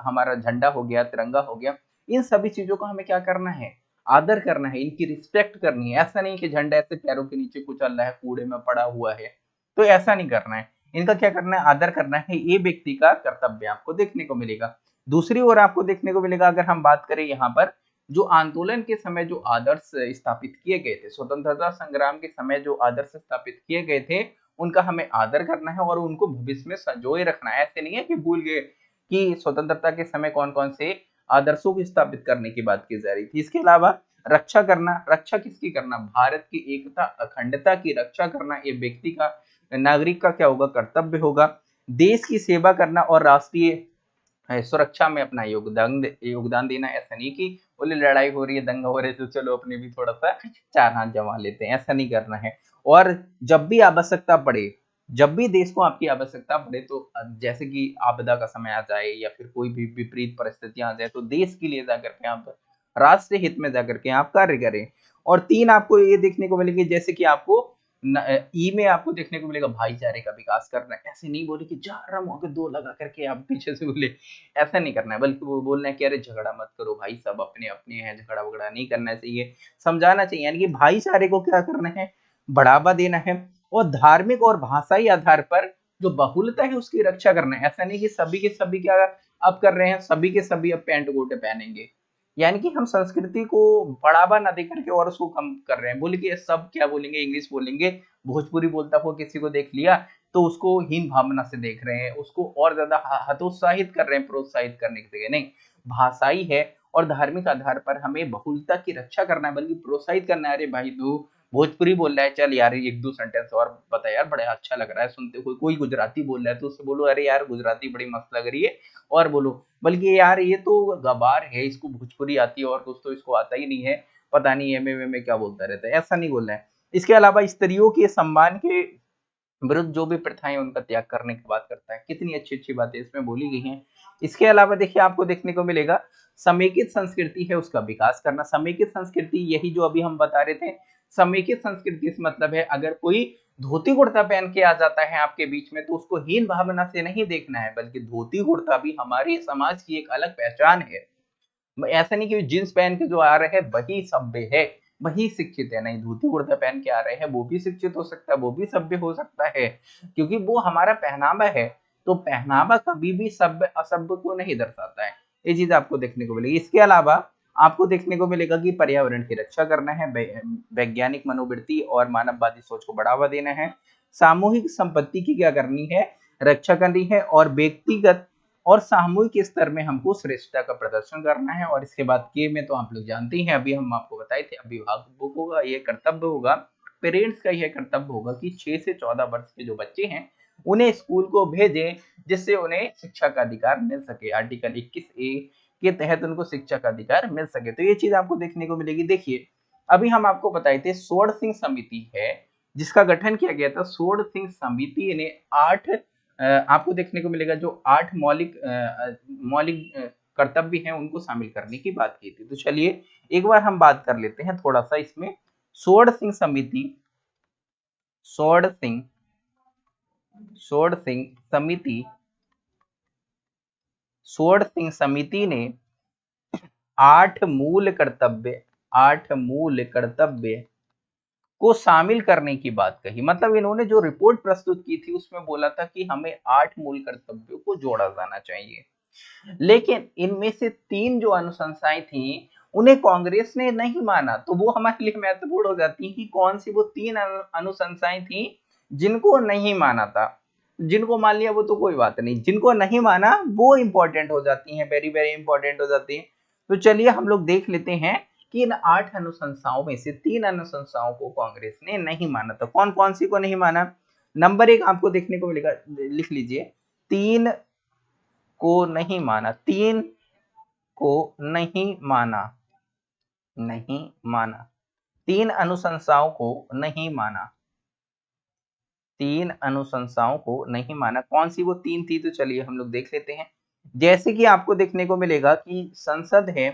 हमारा झंडा हो गया, तिरंगा हो गया, इन सभी चीज़ों का हमें क्या करना है? आदर करना है, इनकी रिस्पेक्ट करनी है। ऐसा नहीं कि झंडा ऐसे पैरों के नीचे कुचल रहा है, कूड़े में पड़ा हुआ है तो ऐसा नहीं करना है। इनका क्या करना है? आदर करना है, ये व्यक्ति का कर्तव्य आपको देखने को मिलेगा। दूसरी ओर आपको देखने को मिलेगा, अगर हम बात करें यहाँ पर जो आंदोलन के समय जो आदर्श स्थापित किए गए थे, स्वतंत्रता संग्राम के समय जो आदर्श स्थापित किए गए थे, उनका हमें आदर करना है और उनको भविष्य में संजोए रखना है। ऐसे नहीं है कि भूल गए कि स्वतंत्रता के समय कौन कौन से आदर्शों को स्थापित करने की बात की जा रही थी। इसके अलावा रक्षा करना, रक्षा किसकी करना? भारत की एकता, अखंडता की रक्षा करना, ये व्यक्ति का, नागरिक का क्या होगा? कर्तव्य होगा। देश की सेवा करना और राष्ट्रीय सुरक्षा में अपना योगदान योगदान देना ऐसा नहीं कि बोले लड़ाई हो रही है, दंगा हो रहा है तो चलो अपने भी थोड़ा सा चार हाथ जमा लेते हैं, ऐसा नहीं करना है। और जब भी आवश्यकता पड़े, जब भी देश को आपकी आवश्यकता पड़े तो जैसे कि आपदा का समय आ जाए या फिर कोई भी विपरीत परिस्थितियाँ आ जाए तो देश के लिए जाकर के आप राष्ट्रीय हित में जाकर के आप कार्य करें। और तीन, आपको ये देखने को मिलेगी, जैसे कि आपको ई में आपको देखने को मिलेगा भाईचारे का विकास करना। ऐसे नहीं बोले कि जा रहा हूँ दो लगा करके आप पीछे से बोले। ऐसा नहीं करना है, बल्कि वो बोलना है कि अरे झगड़ा मत करो भाई, सब अपने अपने हैं झगड़ा वगड़ा नहीं करना चाहिए। समझाना चाहिए, यानी कि भाईचारे को क्या करना है? बढ़ावा देना है। और धार्मिक और भाषाई आधार पर जो बहुलता है, उसकी रक्षा करना है। ऐसा नहीं कि सभी के सभी क्या अब कर रहे हैं, सभी के सभी अब पैंट गोटे पहनेंगे। यानी कि हम संस्कृति को बढ़ावा ना देकर के और उसको कम कर रहे हैं। बोले कि सब क्या बोलेंगे? इंग्लिश बोलेंगे। भोजपुरी बोलता हुआ किसी को देख लिया तो उसको हीन भावना से देख रहे हैं, उसको और ज़्यादा हतोत्साहित कर रहे हैं, प्रोत्साहित करने के जगह नहीं, भाषाई है और धार्मिक आधार पर हमें बहुलता की रक्षा करना है, बल्कि प्रोत्साहित करना है। अरे भाई, तू भोजपुरी बोल रहा है, चल यार, एक दो सेंटेंस और बता यार, बड़ा अच्छा लग रहा है, सुनते हुए। कोई गुजराती बोल रहा है तो उससे बोलो, अरे यार, गुजराती बड़ी मस्त लग रही है। और बोलो, बल्कि यार, ये तो गबार है, इसको भोजपुरी आती है और कुछ तो इसको आता ही नहीं है। पता नहीं, एम एम क्या बोलता रहता है, ऐसा नहीं बोल रहा है। इसके अलावा स्त्रियों के सम्मान के विरुद्ध जो भी प्रथाएँ उनका त्याग करने की बात करता है, कितनी अच्छी अच्छी बातें इसमें बोली गई हैं। इसके अलावा देखिए, आपको देखने को मिलेगा, समेकित संस्कृति है, उसका विकास करना। समेकित संस्कृति, यही जो अभी हम बता रहे थे समेकित संस्कृति से मतलब है, अगर कोई धोती कुर्ता पहन के आ जाता है आपके बीच में तो उसको हीन भावना से नहीं देखना है, बल्कि धोती कुर्ता भी हमारे समाज की एक अलग पहचान है। ऐसा नहीं कि जींस पहन के जो आ रहे हैं, वही सभ्य है, वही शिक्षित है। नहीं, धोती कुर्ता पहन के आ रहे हैं, वो भी शिक्षित हो सकता है, वो भी सभ्य हो सकता है, क्योंकि वो हमारा पहनावा है तो पहनावा कभी भी सभ्य, असभ्य को नहीं दर्शाता है। ये चीज़ आपको देखने को मिलेगी। इसके अलावा आपको देखने को मिलेगा कि पर्यावरण की रक्षा करना है वैज्ञानिक मनोवृत्ति और मानववादी सोच को बढ़ावा देना है। सामूहिक संपत्ति की क्या करनी है? रक्षा करनी है और व्यक्तिगत और सामूहिक स्तर में हमको श्रेष्ठता का प्रदर्शन करना है। और इसके बाद के में तो आप लोग जानते हैं, अभी हम आपको बताए थे, अभिभावक का ये कर्तव्य होगा, पेरेंट्स का यह कर्तव्य होगा कि 6 से 14 वर्ष के जो बच्चे हैं, उन्हें स्कूल को भेजें, जिससे उन्हें शिक्षा का अधिकार मिल सके। आर्टिकल 21 ए के तहत उनको शिक्षा का अधिकार मिल सके। तो ये चीज़ आपको देखने को मिलेगी। देखिए, अभी हम आपको बताए थे सोड़ सिंह समिति है, जिसका गठन किया गया था सोड़ सिंह समिति ने आठ आपको देखने को मिलेगा जो आठ मौलिक मौलिक कर्तव्य हैं, उनको शामिल करने की बात की थी। तो चलिए, एक बार हम बात कर लेते हैं थोड़ा सा इसमें। सोड़ सिंह समिति सोड़ सिंह सोड़ सिंह समिति सोड़ सिंह समिति ने आठ मूल कर्तव्य, आठ मूल कर्तव्य को शामिल करने की बात कही। मतलब इन्होंने जो रिपोर्ट प्रस्तुत की थी, उसमें बोला था कि हमें आठ मूल कर्तव्यों को जोड़ा जाना चाहिए। लेकिन इनमें से तीन जो अनुशंसाएँ थी, उन्हें कांग्रेस ने नहीं माना तो वो हमारे लिए महत्वपूर्ण हो जाती है कि कौन सी वो तीन अनुशंसाएँ थी जिनको नहीं माना था। जिनको मान लिया वो तो कोई बात नहीं। जिनको नहीं माना, वो इंपॉर्टेंट हो जाती हैं वेरी वेरी इंपॉर्टेंट हो जाती है। तो चलिए हम लोग देख लेते हैं कि इन आठ अनुशंसाओं में से तीन अनुशंसाओं को कांग्रेस ने नहीं माना। तो कौन कौन सी को नहीं माना? नंबर एक आपको देखने को मिलेगा, लिख लीजिए। तीन को नहीं माना। तीन को नहीं माना। नहीं माना। तीन अनुशंसाओं को नहीं माना। तीन अनुशंसाओं को नहीं माना। कौन सी वो तीन थी? तो चलिए हम लोग देख लेते हैं। जैसे कि आपको देखने को मिलेगा कि संसद है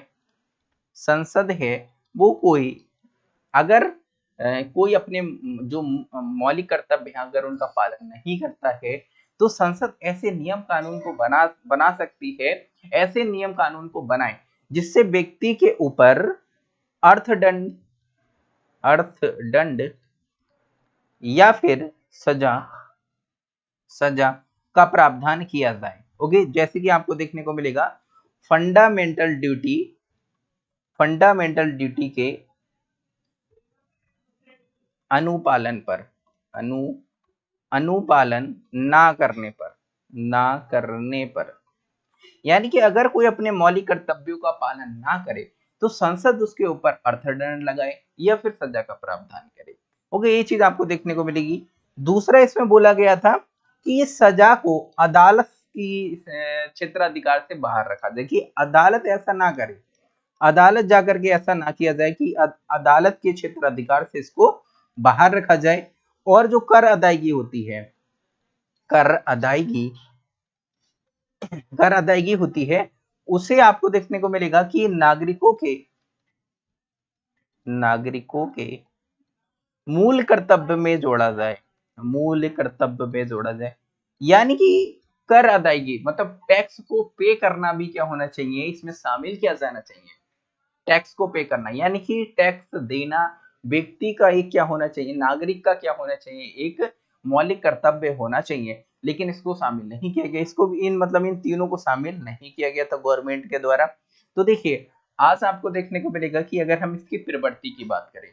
संसद है, वो कोई, अगर कोई अपने जो मौलिक कर्तव्य है, अगर उनका पालन नहीं करता है तो संसद ऐसे नियम कानून को बना बना सकती है, ऐसे नियम कानून को बनाए, जिससे व्यक्ति के ऊपर अर्थदंड अर्थदंड या फिर सजा सजा का प्रावधान किया जाए। ओके, जैसे कि आपको देखने को मिलेगा फंडामेंटल ड्यूटी फंडामेंटल ड्यूटी के अनुपालन पर, अनु, अनुपालन ना करने पर, ना करने पर। यानी कि अगर कोई अपने मौलिक कर्तव्यों का पालन ना करे तो संसद उसके ऊपर अर्थदंड लगाए या फिर सजा का प्रावधान करे। ओके, ये चीज़ आपको देखने को मिलेगी। दूसरा इसमें बोला गया था कि इस सजा को अदालत की क्षेत्राधिकार से बाहर रखा। जाए कि अदालत ऐसा ना करे। अदालत जाकर के ऐसा ना किया जाए कि अदालत के क्षेत्र अधिकार से इसको बाहर रखा जाए। और जो कर अदायगी होती है, कर अदायगी कर अदायगी होती है, उसे आपको देखने को मिलेगा कि नागरिकों के नागरिकों के मूल कर्तव्य में जोड़ा जाए। मूल कर्तव्य में जोड़ा जाए। यानी कि कर अदायगी मतलब टैक्स को पे करना भी क्या होना चाहिए? इसमें शामिल किया जाना चाहिए। टैक्स को पे करना, यानी कि टैक्स देना व्यक्ति का एक क्या होना चाहिए? नागरिक का क्या होना चाहिए? एक मौलिक कर्तव्य होना चाहिए। लेकिन इसको शामिल नहीं किया गया। इसको इन मतलब इन तीनों को शामिल नहीं किया गया था गवर्नमेंट के द्वारा। तो देखिए, आज आपको देखने को मिलेगा कि अगर हम इसकी प्रवृत्ति की बात करें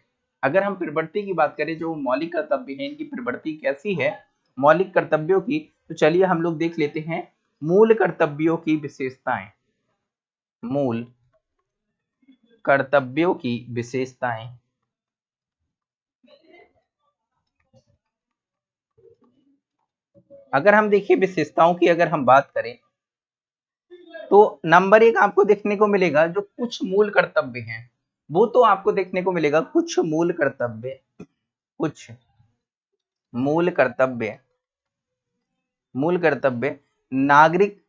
अगर हम प्रवृत्ति की बात करें, जो मौलिक कर्तव्य है, इनकी प्रवृत्ति कैसी है? मौलिक कर्तव्यों की तो चलिए हम लोग देख लेते हैं मूल कर्तव्यों की विशेषताएँ। मूल कर्तव्यों की विशेषताएँ। अगर हम देखिए विशेषताओं की अगर हम बात करें तो नंबर एक आपको देखने को मिलेगा, जो कुछ मूल कर्तव्य हैं। वो तो आपको देखने को मिलेगा। कुछ मूल कर्तव्य, कुछ मूल कर्तव्य मूल कर्तव्य, नागरिक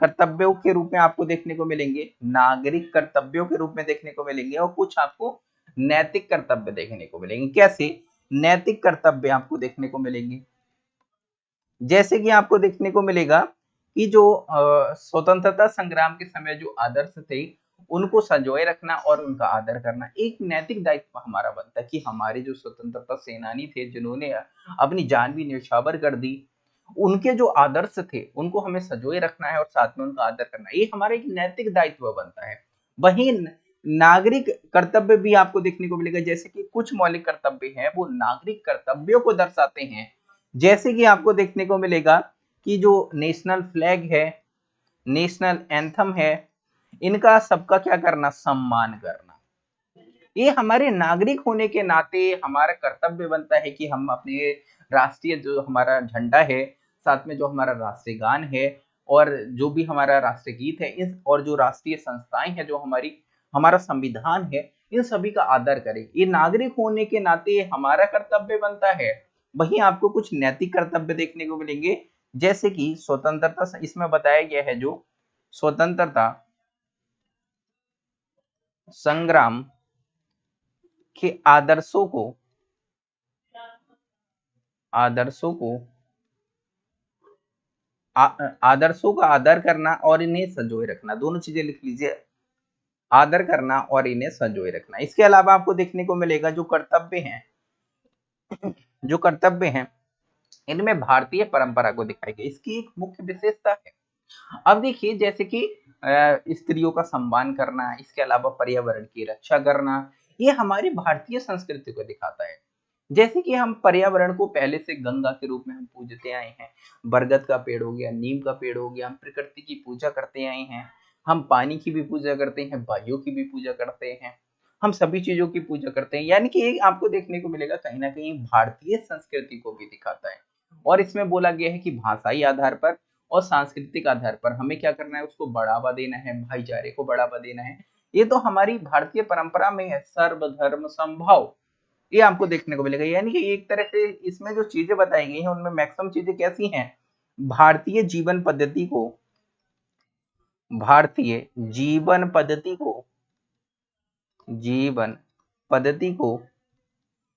कर्तव्यों के रूप में आपको देखने को मिलेंगे, नागरिक कर्तव्यों के रूप में देखने को मिलेंगे और कुछ आपको नैतिक कर्तव्य देखने को मिलेंगे। कैसे? नैतिक कर्तव्य आपको देखने को मिलेंगे। जैसे कि आपको देखने को मिलेगा कि जो स्वतंत्रता संग्राम के समय जो आदर्श थे उनको संजोए रखना और उनका आदर करना एक नैतिक दायित्व हमारा बनता है कि हमारे जो स्वतंत्रता सेनानी थे, जिन्होंने अपनी जान भी न्यौछावर कर दी, उनके जो आदर्श थे, उनको हमें सजोए रखना है और साथ में उनका आदर करना है। ये हमारा एक नैतिक दायित्व बनता है। वही नागरिक कर्तव्य भी आपको देखने को मिलेगा, जैसे कि कुछ मौलिक कर्तव्य हैं, वो नागरिक कर्तव्यों को दर्शाते हैं। जैसे कि आपको देखने को मिलेगा कि जो नेशनल फ्लैग है, नेशनल एंथम है इनका सबका क्या करना? सम्मान करना। ये हमारे नागरिक होने के नाते हमारा कर्तव्य बनता है कि हम अपने राष्ट्रीय जो हमारा झंडा है, साथ में जो हमारा राष्ट्रीय गान है और जो भी हमारा राष्ट्रीय गीत है, इस और जो राष्ट्रीय संस्थाएँ हैं, जो हमारी, हमारा संविधान है, इन सभी का आदर करें। ये नागरिक होने के नाते हमारा कर्तव्य बनता है। वहीं आपको कुछ नैतिक कर्तव्य देखने को मिलेंगे, जैसे कि स्वतंत्रता, इसमें बताया गया है जो स्वतंत्रता संग्राम के आदर्शों को आदर्शों को आदर्शों का आदर करना और इन्हें संजोए रखना। दोनों चीज़ें लिख लीजिए। आदर करना और इन्हें संजोए रखना। इसके अलावा आपको देखने को मिलेगा जो कर्तव्य हैं, जो कर्तव्य हैं, इनमें भारतीय परंपरा को दिखाई गई। इसकी एक मुख्य विशेषता है। अब देखिए, जैसे कि स्त्रियों का सम्मान करना, इसके अलावा पर्यावरण की रक्षा करना, ये हमारी भारतीय संस्कृति को दिखाता है। जैसे कि हम पर्यावरण को पहले से गंगा के रूप में हम पूजते आए हैं, बरगद का पेड़ हो गया, नीम का पेड़ हो गया, हम प्रकृति की पूजा करते आए हैं, हम पानी की भी पूजा करते हैं, वायु की भी पूजा करते हैं, हम सभी चीज़ों की पूजा करते हैं, यानी कि ये आपको देखने को मिलेगा कहीं ना कहीं भारतीय संस्कृति को भी दिखाता है। और इसमें बोला गया है कि भाषाई आधार पर और सांस्कृतिक आधार पर हमें क्या करना है, उसको बढ़ावा देना है, भाईचारे को बढ़ावा देना है। ये तो हमारी भारतीय परंपरा में है सर्वधर्म संभव। ये आपको देखने को मिलेगा। यानी कि एक तरह से इसमें जो चीज़ें बताई गई हैं, उनमें मैक्सिमम चीज़ें कैसी हैं? भारतीय जीवन पद्धति को, भारतीय जीवन पद्धति को, जीवन पद्धति को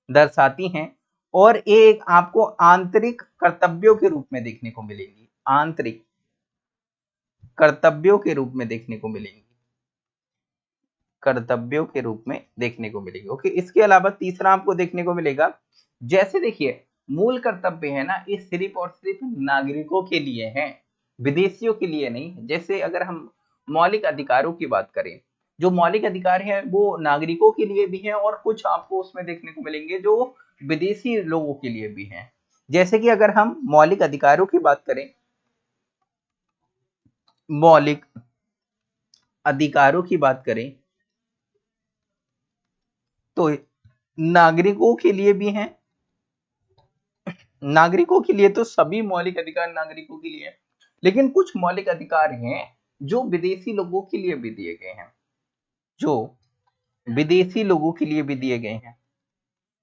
दर्शाती हैं और एक आपको आंतरिक कर्तव्यों के रूप में देखने को मिलेंगी। आंतरिक कर्तव्यों के रूप में देखने को मिलेंगी। कर्तव्यों के रूप में देखने को मिलेगी। ओके, इसके अलावा तीसरा आपको देखने को मिलेगा, जैसे देखिए, मूल कर्तव्य है ना, ये सिर्फ़ और सिर्फ़ नागरिकों के लिए है, विदेशियों के लिए नहीं जैसे अगर हम मौलिक अधिकारों की बात करें, जो मौलिक अधिकार है, वो नागरिकों के लिए भी है और कुछ आपको उसमें देखने को मिलेंगे जो विदेशी लोगों के लिए भी हैं। जैसे कि अगर हम मौलिक अधिकारों की बात करें मौलिक अधिकारों की बात करें तो नागरिकों के लिए भी हैं। नागरिकों के लिए तो सभी मौलिक अधिकार नागरिकों के लिए लेकिन कुछ मौलिक अधिकार हैं जो विदेशी लोगों के लिए भी दिए गए हैं, जो विदेशी लोगों के लिए भी दिए गए हैं।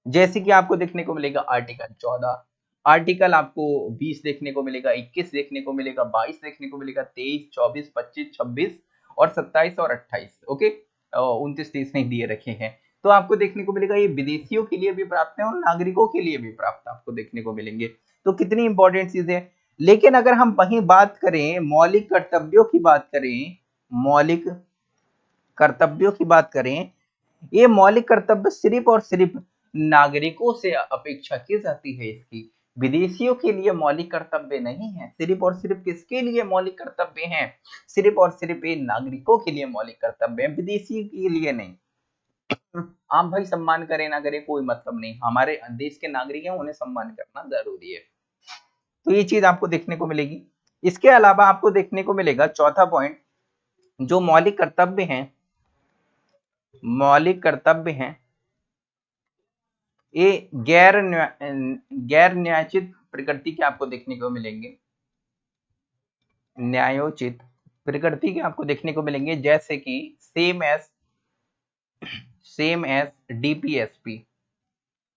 जैसे कि आपको देखने को मिलेगा आर्टिकल 14 आर्टिकल आपको 20 देखने को मिलेगा 21 देखने को मिलेगा 22 देखने को मिलेगा 23 24 25 26 और 27 और 28 ओके? उनतीस तीस नहीं दिए रखे हैं। तो आपको देखने को मिलेगा, ये विदेशियों के लिए भी प्राप्त है और नागरिकों के लिए भी प्राप्त आपको देखने को मिलेंगे। तो कितनी इंपॉर्टेंट चीज़ है। लेकिन अगर हम वही बात करें, मौलिक कर्तव्यों की बात करें, मौलिक कर्तव्यों की बात करें, ये मौलिक कर्तव्य सिर्फ़ और सिर्फ़ नागरिकों से अपेक्षा की जाती है इसकी। विदेशियों के लिए मौलिक कर्तव्य नहीं है, सिर्फ़ और सिर्फ़ किसके लिए मौलिक कर्तव्य हैं? सिर्फ़ और सिर्फ़ ये नागरिकों के लिए मौलिक कर्तव्य है, विदेशी के लिए नहीं। आप भाई सम्मान करें ना करें, कोई मतलब नहीं। हमारे देश के नागरिक हैं, उन्हें सम्मान करना ज़रूरी है। तो ये चीज़ आपको देखने को मिलेगी। इसके अलावा आपको देखने को मिलेगा, चौथा पॉइंट जो मौलिक कर्तव्य हैं, मौलिक कर्तव्य हैं ये गैर गैर न्यायोचित प्रकृति के आपको देखने को मिलेंगे। न्यायोचित प्रकृति के आपको देखने को मिलेंगे, जैसे कि same as same as DPSP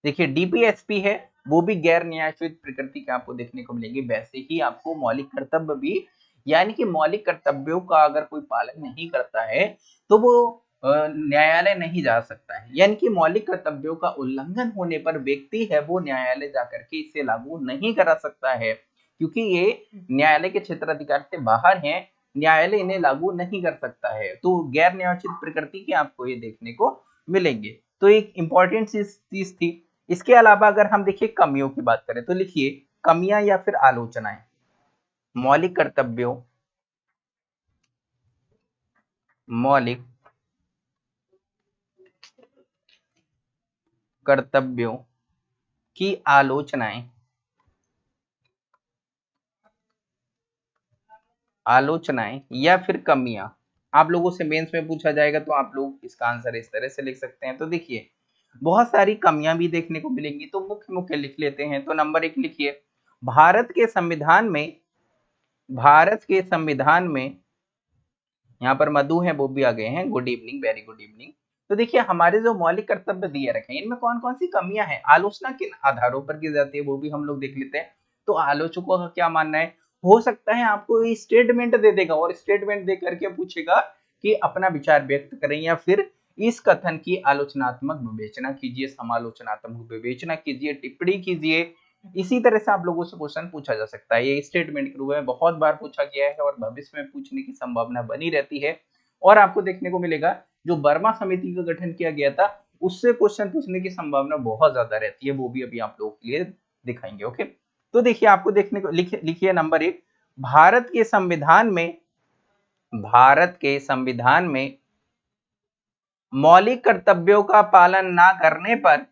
देखिए डीपीएसपी है, वो भी गैर न्यायोचित प्रकृति के आपको देखने को मिलेंगे। वैसे ही आपको मौलिक कर्तव्य भी, यानी कि मौलिक कर्तव्यों का अगर कोई पालन नहीं करता है तो वो न्यायालय नहीं जा सकता है। यानी कि मौलिक कर्तव्यों का उल्लंघन होने पर व्यक्ति है, वो न्यायालय जाकर के इसे लागू नहीं करा सकता है, क्योंकि ये न्यायालय के क्षेत्र अधिकार से बाहर है, न्यायालय इन्हें लागू नहीं कर सकता है। तो गैर न्यायोचित प्रकृति के आपको ये देखने को मिलेंगे। तो एक इंपॉर्टेंट चीज़ थी। इसके अलावा अगर हम देखिए कमियों की बात करें तो लिखिए, कमियाँ या फिर आलोचनाएँ। मौलिक कर्तव्यों। मौलिक कर्तव्यों की आलोचनाएँ। आलोचनाएँ या फिर कमियाँ। आप लोगों से मेंस में पूछा जाएगा तो आप लोग इसका आंसर इस तरह से लिख सकते हैं। तो देखिए, बहुत सारी कमियाँ भी देखने को मिलेंगी तो मुख्य मुख्य लिख लेते हैं। तो नंबर एक लिखिए, भारत के संविधान में, भारत के संविधान में, यहाँ पर मधु है, वो भी आ गए हैं। Good evening very good evening तो देखिए, हमारे जो मौलिक कर्तव्य दिए रखे हैं, इनमें कौन कौन सी कमियाँ हैं? आलोचना किन आधारों पर की जाती है, वो भी हम लोग देख लेते हैं। तो आलोचकों का क्या मानना है? हो सकता है आपको स्टेटमेंट दे देगा और स्टेटमेंट दे करके पूछेगा कि अपना विचार व्यक्त करें या फिर इस कथन की आलोचनात्मक विवेचना कीजिए, समालोचनात्मक विवेचना कीजिए, टिप्पणी कीजिए। इसी तरह से आप लोगों से क्वेश्चन पूछा जा सकता है। ये स्टेटमेंट के रूप में बहुत बार पूछा गया है और भविष्य में पूछने की संभावना बनी रहती है। और आपको देखने को मिलेगा, जो बर्मा समिति का गठन किया गया था, उससे क्वेश्चन पूछने की संभावना बहुत ज़्यादा रहती है, वो भी अभी आप लोगों के लिए दिखाएँगे ओके तो देखिए, आपको देखने को लिखिए नंबर एक। भारत के संविधान में, भारत के संविधान में मौलिक कर्तव्यों का पालन ना करने पर,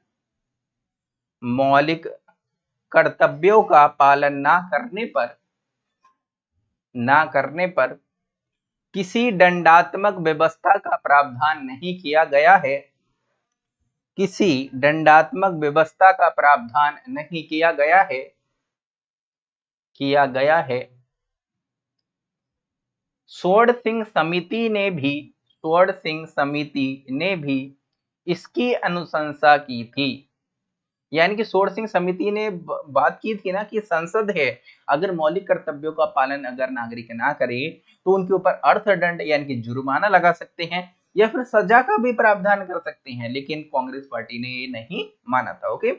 मौलिक कर्तव्यों का पालन ना करने पर, ना करने पर किसी दंडात्मक व्यवस्था का प्रावधान नहीं किया गया है। किसी दंडात्मक व्यवस्था का प्रावधान नहीं किया गया है। किया गया है। स्वर्ण सिंह समिति ने भी स्वर्ण सिंह समिति ने भी इसकी अनुशंसा की थी। यानी कि सोर सिंह समिति ने बात की थी ना कि संसद है, अगर मौलिक कर्तव्यों का पालन अगर नागरिक ना करे तो उनके ऊपर अर्थदंड यानी कि जुर्माना लगा सकते हैं, या फिर सजा का भी प्रावधान कर सकते हैं, लेकिन कांग्रेस पार्टी ने ये नहीं माना था, ओके?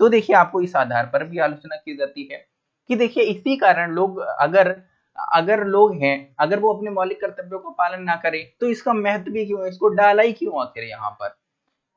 तो देखिए, आपको इस आधार पर भी आलोचना की जाती है कि देखिए, इसी कारण लोग अगर अगर लोग हैं, अगर वो अपने मौलिक कर्तव्यों का पालन ना करें तो इसका महत्व भी क्यों है? इसको डाला ही क्यों आखिर यहाँ पर?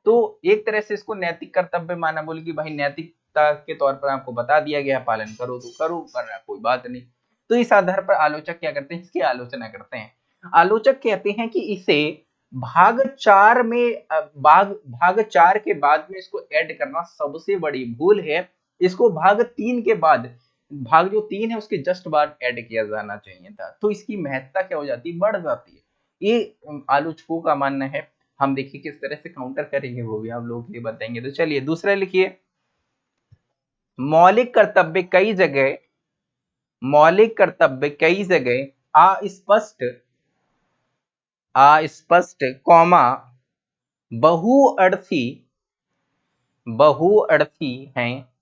तो एक तरह से इसको नैतिक कर्तव्य माना बोले कि भाई नैतिकता के तौर पर आपको बता दिया गया पालन करो तो करो करना कोई बात नहीं। तो इस आधार पर आलोचक क्या करते हैं? इसकी आलोचना करते हैं। आलोचक कहते हैं कि इसे भाग चार में भाग भाग चार के बाद में इसको ऐड करना सबसे बड़ी भूल है। इसको भाग तीन के बाद, भाग जो तीन है उसके जस्ट बाद ऐड किया जाना चाहिए था। तो इसकी महत्ता क्या हो जाती? है बढ़ जाती है। ये आलोचकों का मानना है। हम देखिए किस तरह से काउंटर करेंगे, वो भी आप लोगों के लिए बताएँगे। तो चलिए, दूसरा लिखिए। मौलिक कर्तव्य कई जगह, मौलिक कर्तव्य कई जगह अस्पष्ट अस्पष्ट कौमा बहुअर्थी बहुअर्थी हैं।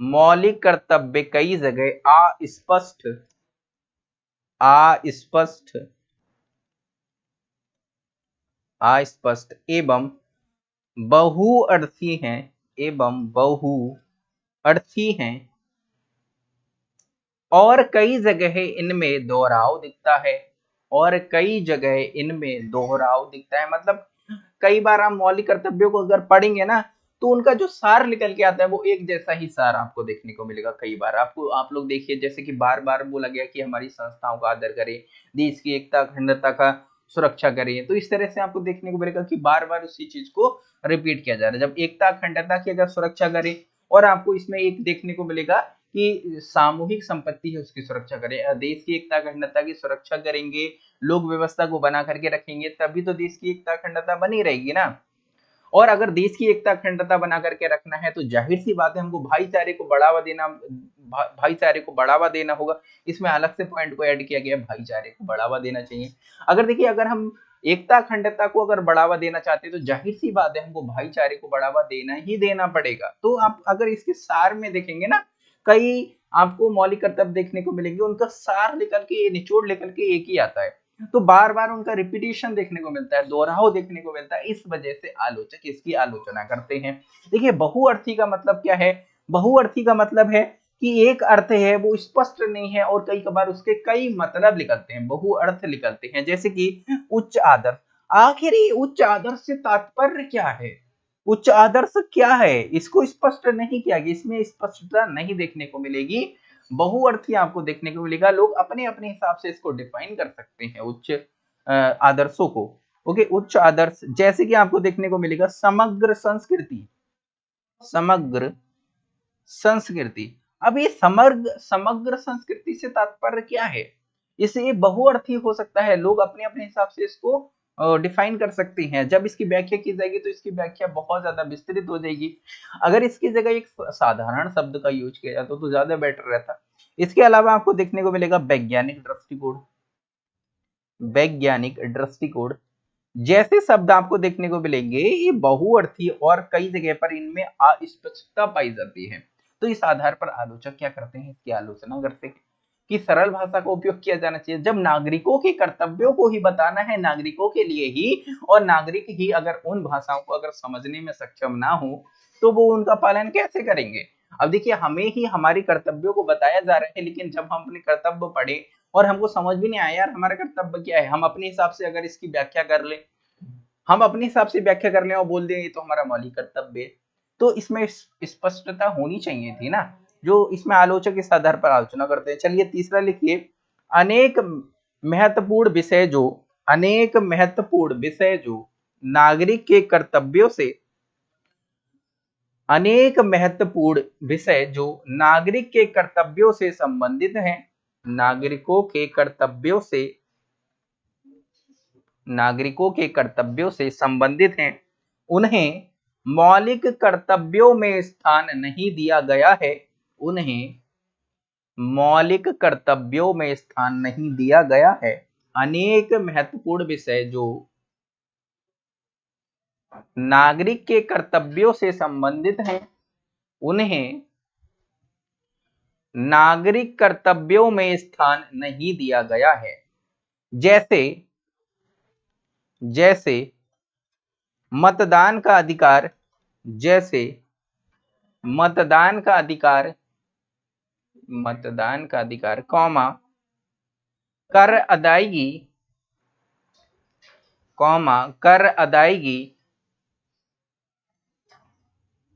मौलिक कर्तव्य कई जगह अस्पष्ट अस्पष्ट अस्पष्ट एवं बहुअर्थी हैं, एवं बहु अर्थी हैं। और कई जगह इनमें दोहराव दिखता है, और कई जगह इनमें दोहराव दिखता है। मतलब कई बार हम मौलिक कर्तव्यों को अगर पढ़ेंगे ना तो उनका जो सार निकल के आता है, वो एक जैसा ही सार आपको देखने को मिलेगा कई बार। आपको, आप लोग देखिए, जैसे कि बार बार बोला गया कि हमारी संस्थाओं का आदर करें, देश की एकता, अखंडता का सुरक्षा करिए तो इस तरह से आपको देखने को मिलेगा कि बार बार उसी चीज़ को रिपीट किया जा रहा है। जब एकता अखंडता की अगर सुरक्षा करें और आपको इसमें एक देखने को मिलेगा कि सामूहिक संपत्ति है, उसकी सुरक्षा करें। देश की एकता अखंडता की सुरक्षा करेंगे लोग व्यवस्था को बना करके रखेंगे, तभी तो देश की एकता अखंडता बनी रहेगी ना। और अगर देश की एकता अखंडता बना करके रखना है तो ज़ाहिर सी बात है, हमको भाईचारे को बढ़ावा देना भाईचारे को बढ़ावा देना होगा। इसमें अलग से पॉइंट को ऐड किया गया है भाईचारे को बढ़ावा देना चाहिए। अगर देखिए, अगर हम एकता, अखंडता को अगर बढ़ावा देना चाहते हैं तो ज़ाहिर सी बात है, हमको भाईचारे को बढ़ावा देना ही देना पड़ेगा। तो आप अगर इसके सार में देखेंगे ना, कई आपको मौलिक कर्तव्य देखने को मिलेंगे, उनका सार निकल के, निचोड़ निकल के एक ही आता है। तो बार बार उनका रिपीटेशन देखने को मिलता है, दोहराव देखने को मिलता है, इस वजह से आलोचक इसकी आलोचना करते हैं। देखिए, बहुअर्थी का मतलब क्या है? बहुअर्थी का मतलब है कि एक अर्थ है, वो स्पष्ट नहीं है और कई कबार उसके कई मतलब निकलते हैं, बहु अर्थ निकलते हैं, जैसे कि उच्च आदर्श। आखिर उच्च आदर्श से तात्पर्य क्या है? उच्च आदर्श क्या है? इसको स्पष्ट नहीं किया गया, इसमें स्पष्टता नहीं देखने को मिलेगी। बहुअर्थी आपको देखने को मिलेगा, लोग अपने अपने हिसाब से इसको डिफाइन कर सकते हैं, उच्च आदर्शों को। ओके, उच्च आदर्श, जैसे कि आपको देखने को मिलेगा, समग्र संस्कृति। समग्र संस्कृति। अब ये समग्र समग्र संस्कृति से तात्पर्य क्या है? इससे बहुअर्थी हो सकता है। लोग अपने अपने हिसाब से इसको डिफाइन कर सकते हैं। जब इसकी व्याख्या की जाएगी तो इसकी व्याख्या बहुत ज़्यादा विस्तृत हो जाएगी। अगर इसकी जगह एक साधारण शब्द का यूज़ किया जाता तो ज़्यादा बेटर रहता। इसके अलावा आपको देखने को मिलेगा वैज्ञानिक दृष्टिकोण। वैज्ञानिक दृष्टिकोण। जैसे शब्द आपको देखने को मिलेंगे, ये बहुअर्थी और कई जगह पर इनमें अस्पष्टता पाई जाती है। तो इस आधार पर आलोचक क्या करते हैं? इसकी आलोचना करते हैं कि सरल भाषा का उपयोग किया जाना चाहिए। जब नागरिकों के कर्तव्यों को ही बताना है, नागरिकों के लिए ही, और नागरिक ही अगर उन भाषाओं को अगर समझने में सक्षम ना हो तो वो उनका पालन कैसे करेंगे? अब देखिए, हमें ही हमारी कर्तव्यों को बताया जा रहा है, लेकिन जब हम अपने कर्तव्य पढ़े और हमको समझ भी नहीं आया, यार, हमारा कर्तव्य क्या है? हम अपने हिसाब से अगर इसकी व्याख्या कर ले, हम अपने हिसाब से व्याख्या कर ले और बोल दें, ये तो हमारा मौलिक कर्तव्य है। तो इसमें स्पष्टता होनी चाहिए थी ना, जो इसमें आलोचक इस आधार पर आलोचना करते हैं। चलिए तीसरा लिखिए। अनेक महत्वपूर्ण विषय जो, अनेक महत्वपूर्ण विषय जो नागरिक के कर्तव्यों से, अनेक महत्वपूर्ण विषय जो नागरिक के कर्तव्यों से संबंधित हैं, नागरिकों के कर्तव्यों से, नागरिकों के कर्तव्यों से संबंधित हैं, उन्हें मौलिक कर्तव्यों में स्थान नहीं दिया गया है, उन्हें मौलिक कर्तव्यों में स्थान नहीं दिया गया है। अनेक महत्वपूर्ण विषय जो नागरिक के कर्तव्यों से संबंधित हैं, उन्हें नागरिक कर्तव्यों में स्थान नहीं दिया गया है। जैसे जैसे मतदान का अधिकार, जैसे मतदान का अधिकार, मतदान का अधिकार, कौमा, कर अदायगी, कौमा, कर अदायगी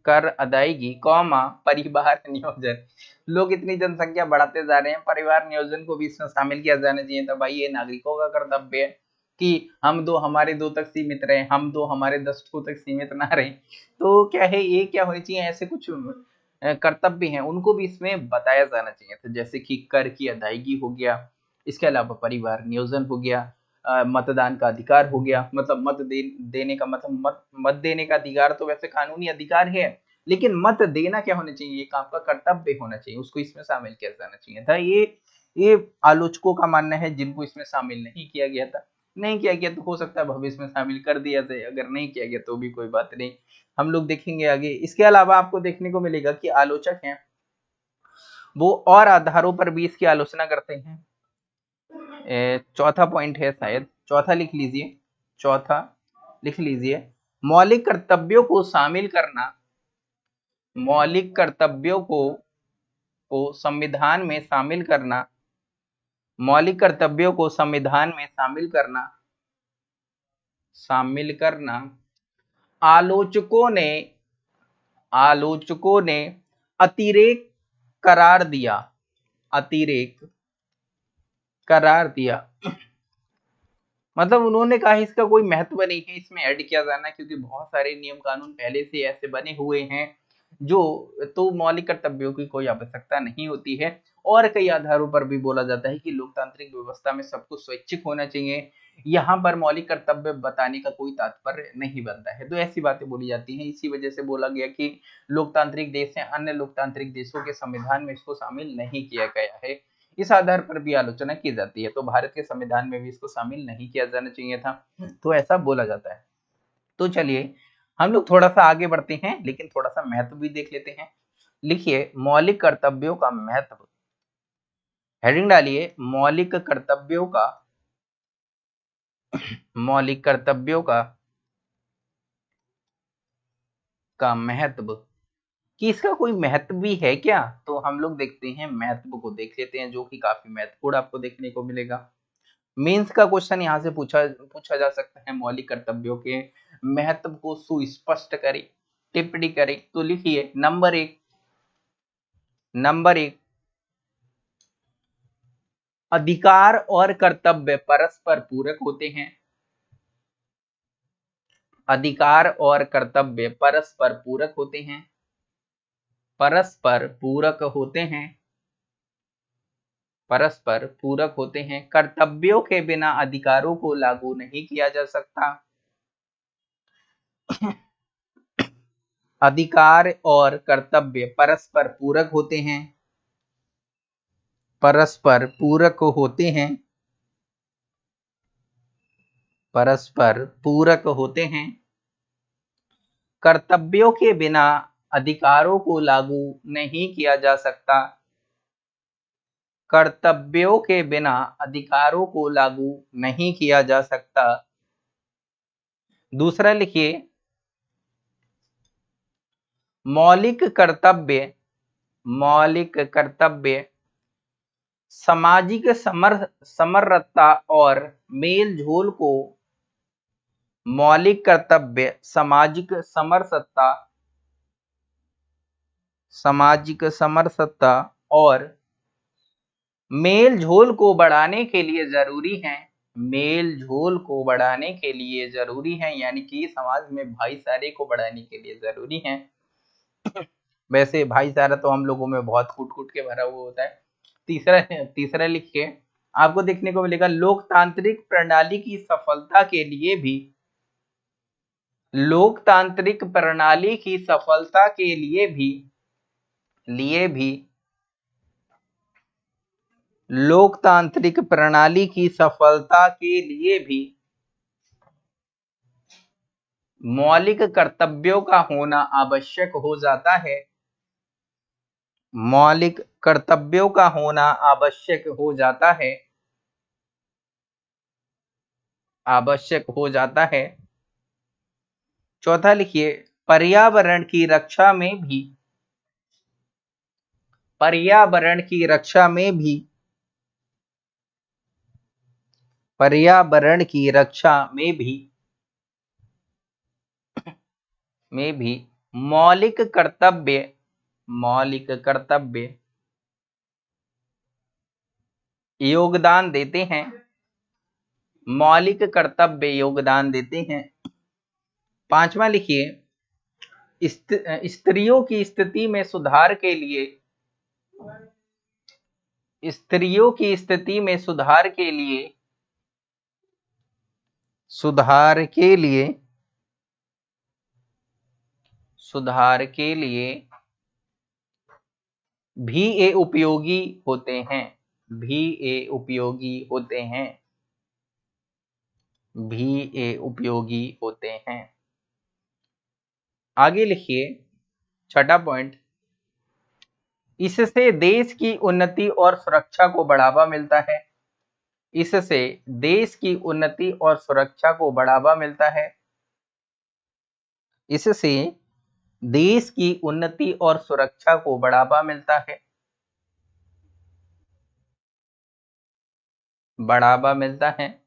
कर अदायगी, कौमा, परिवार नियोजन। लोग इतनी जनसंख्या बढ़ाते जा रहे हैं, परिवार नियोजन को भी इसमें शामिल किया जाना चाहिए था भाई ये नागरिकों का कर्तव्य है। कि हम दो हमारे दो तक सीमित रहे हम दो हमारे दस तक सीमित ना रहे। तो क्या है ये क्या होनी चाहिए? ऐसे कुछ कर्तव्य हैं उनको भी इसमें बताया जाना चाहिए था। जैसे कि कर की अदायगी हो गया इसके अलावा परिवार नियोजन हो गया मतदान का अधिकार हो गया। मतलब मत दे, देने का मतलब मत मत देने का अधिकार तो वैसे कानूनी अधिकार है लेकिन मत देना क्या होना चाहिए? एक आपका कर्तव्य होना चाहिए उसको इसमें शामिल किया जाना चाहिए था। ये ये आलोचकों का मानना है जिनको इसमें शामिल नहीं किया गया था। नहीं किया गया तो हो सकता है भविष्य में शामिल कर दिया जाए, अगर नहीं किया गया तो भी कोई बात नहीं। हम लोग देखेंगे आगे। इसके अलावा आपको देखने को मिलेगा कि आलोचक हैं, वो और आधारों पर भी इसकी आलोचना करते हैं। चौथा पॉइंट है शायद। चौथा लिख लीजिए। चौथा लिख लीजिए। मौलिक कर्तव्यों को शामिल करना, मौलिक कर्तव्यों को को संविधान में शामिल करना मौलिक कर्तव्यों को संविधान में शामिल करना शामिल करना। आलोचकों ने आलोचकों ने अतिरेक करार दिया, अतिरेक करार दिया। मतलब उन्होंने कहा इसका कोई महत्व नहीं है, इसमें ऐड किया जाना क्योंकि बहुत सारे नियम कानून पहले से ऐसे बने हुए हैं, जो तो मौलिक कर्तव्यों की कोई आवश्यकता नहीं होती है। और कई आधारों पर भी बोला जाता है कि लोकतांत्रिक व्यवस्था में सब कुछ स्वैच्छिक होना चाहिए। यहाँ पर मौलिक कर्तव्य बताने का कोई तात्पर्य नहीं बनता है। तो ऐसी बातें बोली जाती हैं। इसी वजह से बोला गया कि लोकतांत्रिक देश है, अन्य लोकतांत्रिक देशों के संविधान में इसको शामिल नहीं किया गया है। इस आधार पर भी आलोचना की जाती है। तो भारत के संविधान में भी इसको शामिल नहीं किया जाना चाहिए था। तो ऐसा बोला जाता है। तो चलिए, हम लोग थोड़ा सा आगे बढ़ते हैं, लेकिन थोड़ा सा महत्व भी देख लेते हैं। लिखिए, मौलिक कर्तव्यों का महत्व। हेडिंग डालिए, मौलिक कर्तव्यों का, मौलिक कर्तव्यों का का महत्व। कि इसका कोई महत्व भी है क्या? तो हम लोग देखते हैं, महत्व को देख लेते हैं, जो कि काफ़ी महत्वपूर्ण आपको देखने को मिलेगा। मेंस का क्वेश्चन यहाँ से पूछा पूछा जा सकता है, मौलिक कर्तव्यों के महत्व को सुस्पष्ट करें, टिप्पणी करें। तो लिखिए, नंबर एक नंबर एक अधिकार और कर्तव्य परस्पर पूरक होते हैं। अधिकार और कर्तव्य परस्पर पूरक होते हैं। परस्पर पूरक होते हैं। परस्पर पूरक होते हैं। कर्तव्यों के बिना अधिकारों को लागू नहीं किया जा सकता। अधिकार और कर्तव्य परस्पर पूरक होते हैं। परस्पर पूरक होते हैं। परस्पर पूरक होते हैं। कर्तव्यों के बिना अधिकारों को लागू नहीं किया जा सकता। कर्तव्यों के बिना अधिकारों को लागू नहीं किया जा सकता। दूसरा लिखिए, मौलिक कर्तव्य मौलिक कर्तव्य सामाजिक समर, समरसता और मेल झोल को मौलिक कर्तव्य, सामाजिक समरसता सामाजिक समरसता और मेल झोल को बढ़ाने के लिए ज़रूरी है। मेल झोल को बढ़ाने के लिए ज़रूरी है, यानी कि समाज में भाईचारे को बढ़ाने के लिए ज़रूरी है। (coughs) वैसे भाईचारा तो हम लोगों में बहुत कूट कूट के भरा हुआ होता है। तीसरा तीसरा लिखिए। आपको देखने को मिलेगा, लोकतांत्रिक प्रणाली की सफलता के लिए भी, लोकतांत्रिक प्रणाली की सफलता के लिए भी लिए भी, लोकतांत्रिक प्रणाली की सफलता के लिए भी, मौलिक कर्तव्यों का होना आवश्यक हो जाता है। मौलिक कर्तव्यों का होना आवश्यक हो जाता है। आवश्यक हो जाता है। चौथा लिखिए, पर्यावरण की रक्षा में भी, पर्यावरण की रक्षा में भी, पर्यावरण की रक्षा में भी में भी मौलिक कर्तव्य मौलिक कर्तव्य। योगदान देते हैं। मौलिक कर्तव्य योगदान देते हैं। पांचवा लिखिए स्त्रियों की स्थिति में सुधार के लिए। स्त्रियों की स्थिति में सुधार के लिए। सुधार के लिए। सुधार के लिए। भी ए उपयोगी होते हैं, भी ए उपयोगी होते हैं, भी ए उपयोगी होते हैं। आगे लिखिए, छठा पॉइंट इससे देश की उन्नति और सुरक्षा को बढ़ावा मिलता है। इससे देश की उन्नति और सुरक्षा को बढ़ावा मिलता है। इससे देश की उन्नति और सुरक्षा को बढ़ावा मिलता है। बढ़ावा मिलता है।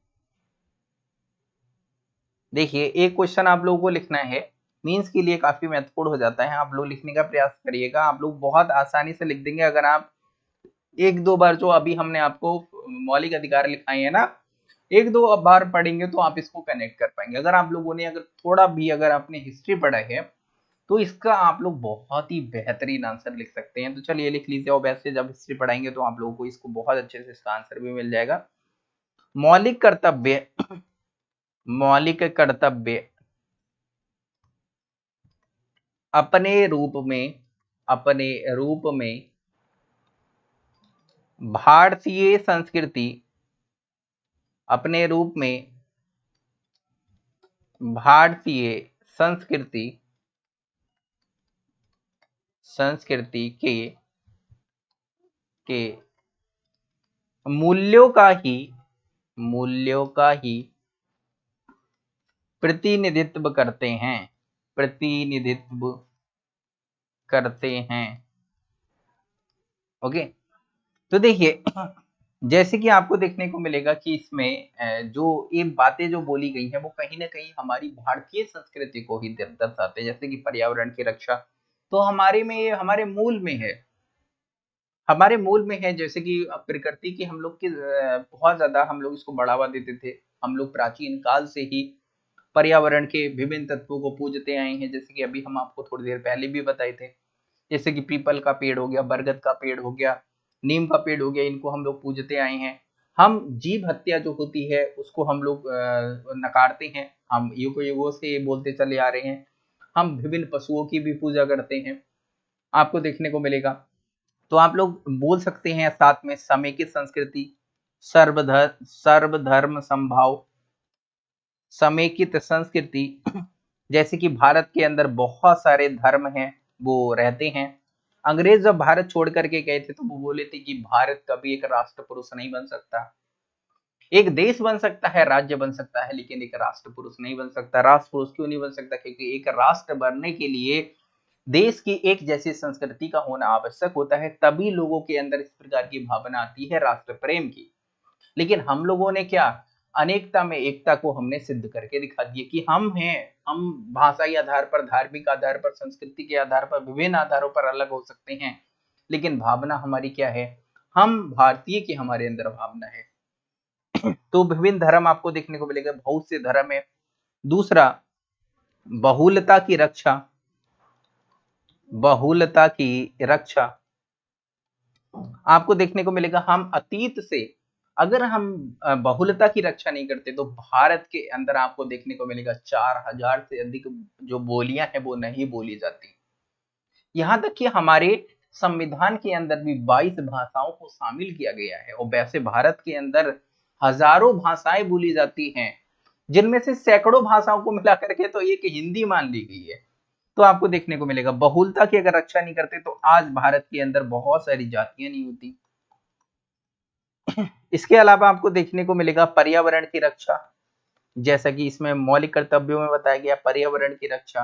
देखिए, एक क्वेश्चन आप लोगों को लिखना है। मीन्स के लिए काफ़ी महत्वपूर्ण हो जाता है। आप लोग लिखने का प्रयास करिएगा। आप लोग बहुत आसानी से लिख देंगे। अगर आप एक दो बार जो अभी हमने आपको मौलिक अधिकार लिखाए हैं ना, एक दो बार पढ़ेंगे तो आप इसको कनेक्ट कर पाएँगे। अगर आप लोगों ने अगर थोड़ा भी अगर आपने हिस्ट्री पढ़ा है तो इसका आप लोग बहुत ही बेहतरीन आंसर लिख सकते हैं। तो चलिए लिख लीजिए और वैसे जब हिस्ट्री पढ़ाएँगे तो आप लोगों को इसको बहुत अच्छे से इसका आंसर भी मिल जाएगा। मौलिक कर्तव्य मौलिक कर्तव्य, अपने रूप में, अपने रूप में भारतीय संस्कृति, अपने रूप में भारतीय संस्कृति संस्कृति के के मूल्यों का ही, मूल्यों का ही प्रतिनिधित्व करते हैं, प्रतिनिधित्व करते हैं। ओके? तो देखिए, जैसे कि आपको देखने को मिलेगा कि इसमें जो ये बातें जो बोली गई हैं, वो कहीं ना कहीं हमारी भारतीय संस्कृति को ही दर्शाते हैं। जैसे कि पर्यावरण की रक्षा तो हमारे में ये, हमारे मूल में है। हमारे मूल में है जैसे कि प्रकृति की हम लोग की बहुत ज़्यादा हम लोग इसको बढ़ावा देते थे। हम लोग प्राचीन काल से ही पर्यावरण के विभिन्न तत्वों को पूजते आए हैं। जैसे कि अभी हम आपको थोड़ी देर पहले भी बताए थे। जैसे कि पीपल का पेड़ हो गया, बरगद का पेड़ हो गया, नीम का पेड़ हो गया, इनको हम लोग पूजते आए हैं। हम जीव हत्या जो होती है, उसको हम लोग नकारते हैं। हम युगो युगों से बोलते चले आ रहे हैं। हम विभिन्न पशुओं की भी पूजा करते हैं। आपको देखने को मिलेगा। तो आप लोग बोल सकते हैं साथ में समेकित संस्कृति सर्वधर्म सर्वधर्म संभाव, समेकित संस्कृति। जैसे कि भारत के अंदर बहुत सारे धर्म हैं, वो रहते हैं। अंग्रेज़ जब भारत छोड़ करके गए थे तो वो बोले थे कि भारत कभी एक राष्ट्र पुरुष नहीं बन सकता। एक देश बन सकता है, राज्य बन सकता है, लेकिन एक राष्ट्र पुरुष नहीं बन सकता। राष्ट्र पुरुष क्यों नहीं बन सकता? क्योंकि एक राष्ट्र बनने के लिए देश की एक जैसी संस्कृति का होना आवश्यक होता है, तभी लोगों के अंदर इस प्रकार की भावना आती है राष्ट्र प्रेम की। लेकिन हम लोगों ने क्या? अनेकता में एकता को हमने सिद्ध करके दिखा दिया कि हम हैं, हम भाषाई आधार पर, धार्मिक आधार पर, संस्कृति के आधार पर, विभिन्न आधारों पर अलग हो सकते हैं। लेकिन भावना हमारी क्या है? हम भारतीय की हमारे अंदर भावना है। (coughs) तो विभिन्न धर्म आपको देखने को मिलेगा। बहुत से धर्म है। दूसरा, बहुलता की रक्षा। बहुलता की रक्षा। आपको देखने को मिलेगा, हम अतीत से अगर हम बहुलता की रक्षा नहीं करते तो भारत के अंदर आपको देखने को मिलेगा, चार हज़ार से अधिक जो बोलियाँ हैं, वो नहीं बोली जाती। यहाँ तक कि हमारे संविधान के अंदर भी 22 भाषाओं को शामिल किया गया है, और वैसे भारत के अंदर हज़ारों भाषाएँ बोली जाती हैं, जिनमें से सैकड़ों भाषाओं को मिला करके तो एक हिंदी मान ली गई है। तो आपको देखने को मिलेगा, बहुलता की अगर रक्षा नहीं करते तो आज भारत के अंदर बहुत सारी जातियाँ नहीं होती। इसके अलावा आपको देखने को मिलेगा पर्यावरण की रक्षा, जैसा कि इसमें मौलिक कर्तव्यों में बताया गया पर्यावरण की रक्षा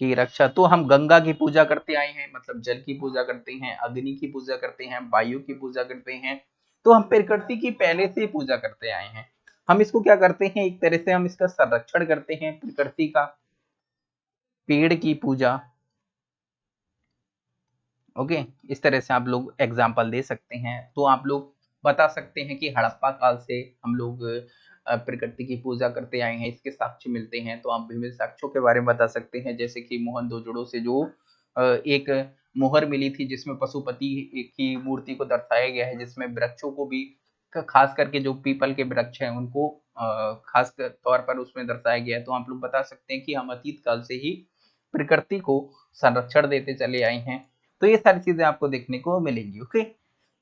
की रक्षा। तो हम गंगा की पूजा करते आए हैं मतलब जल की पूजा करते हैं, अग्नि की पूजा करते हैं, वायु की पूजा करते हैं तो हम प्रकृति की पहले से पूजा करते आए हैं। हम इसको क्या करते हैं? एक तरह से हम इसका संरक्षण करते हैं प्रकृति का। पेड़ की पूजा। ओके? इस तरह से आप लोग एग्ज़ाम्पल दे सकते हैं। तो आप लोग बता सकते हैं कि हड़प्पा काल से हम लोग प्रकृति की पूजा करते आए हैं, इसके साक्ष्य मिलते हैं। तो आप विभिन्न साक्ष्यों के बारे में बता सकते हैं। जैसे कि मोहन दोजड़ो से जो एक मोहर मिली थी जिसमें पशुपति की मूर्ति को दर्शाया गया है, जिसमें वृक्षों को भी खास करके जो पीपल के वृक्ष हैं, उनको खास तौर पर उसमें दर्शाया गया है। तो आप लोग बता सकते हैं कि हम अतीत काल से ही प्रकृति को संरक्षण देते चले आए हैं। तो ये सारी चीज़ें आपको देखने को मिलेंगी, ओके?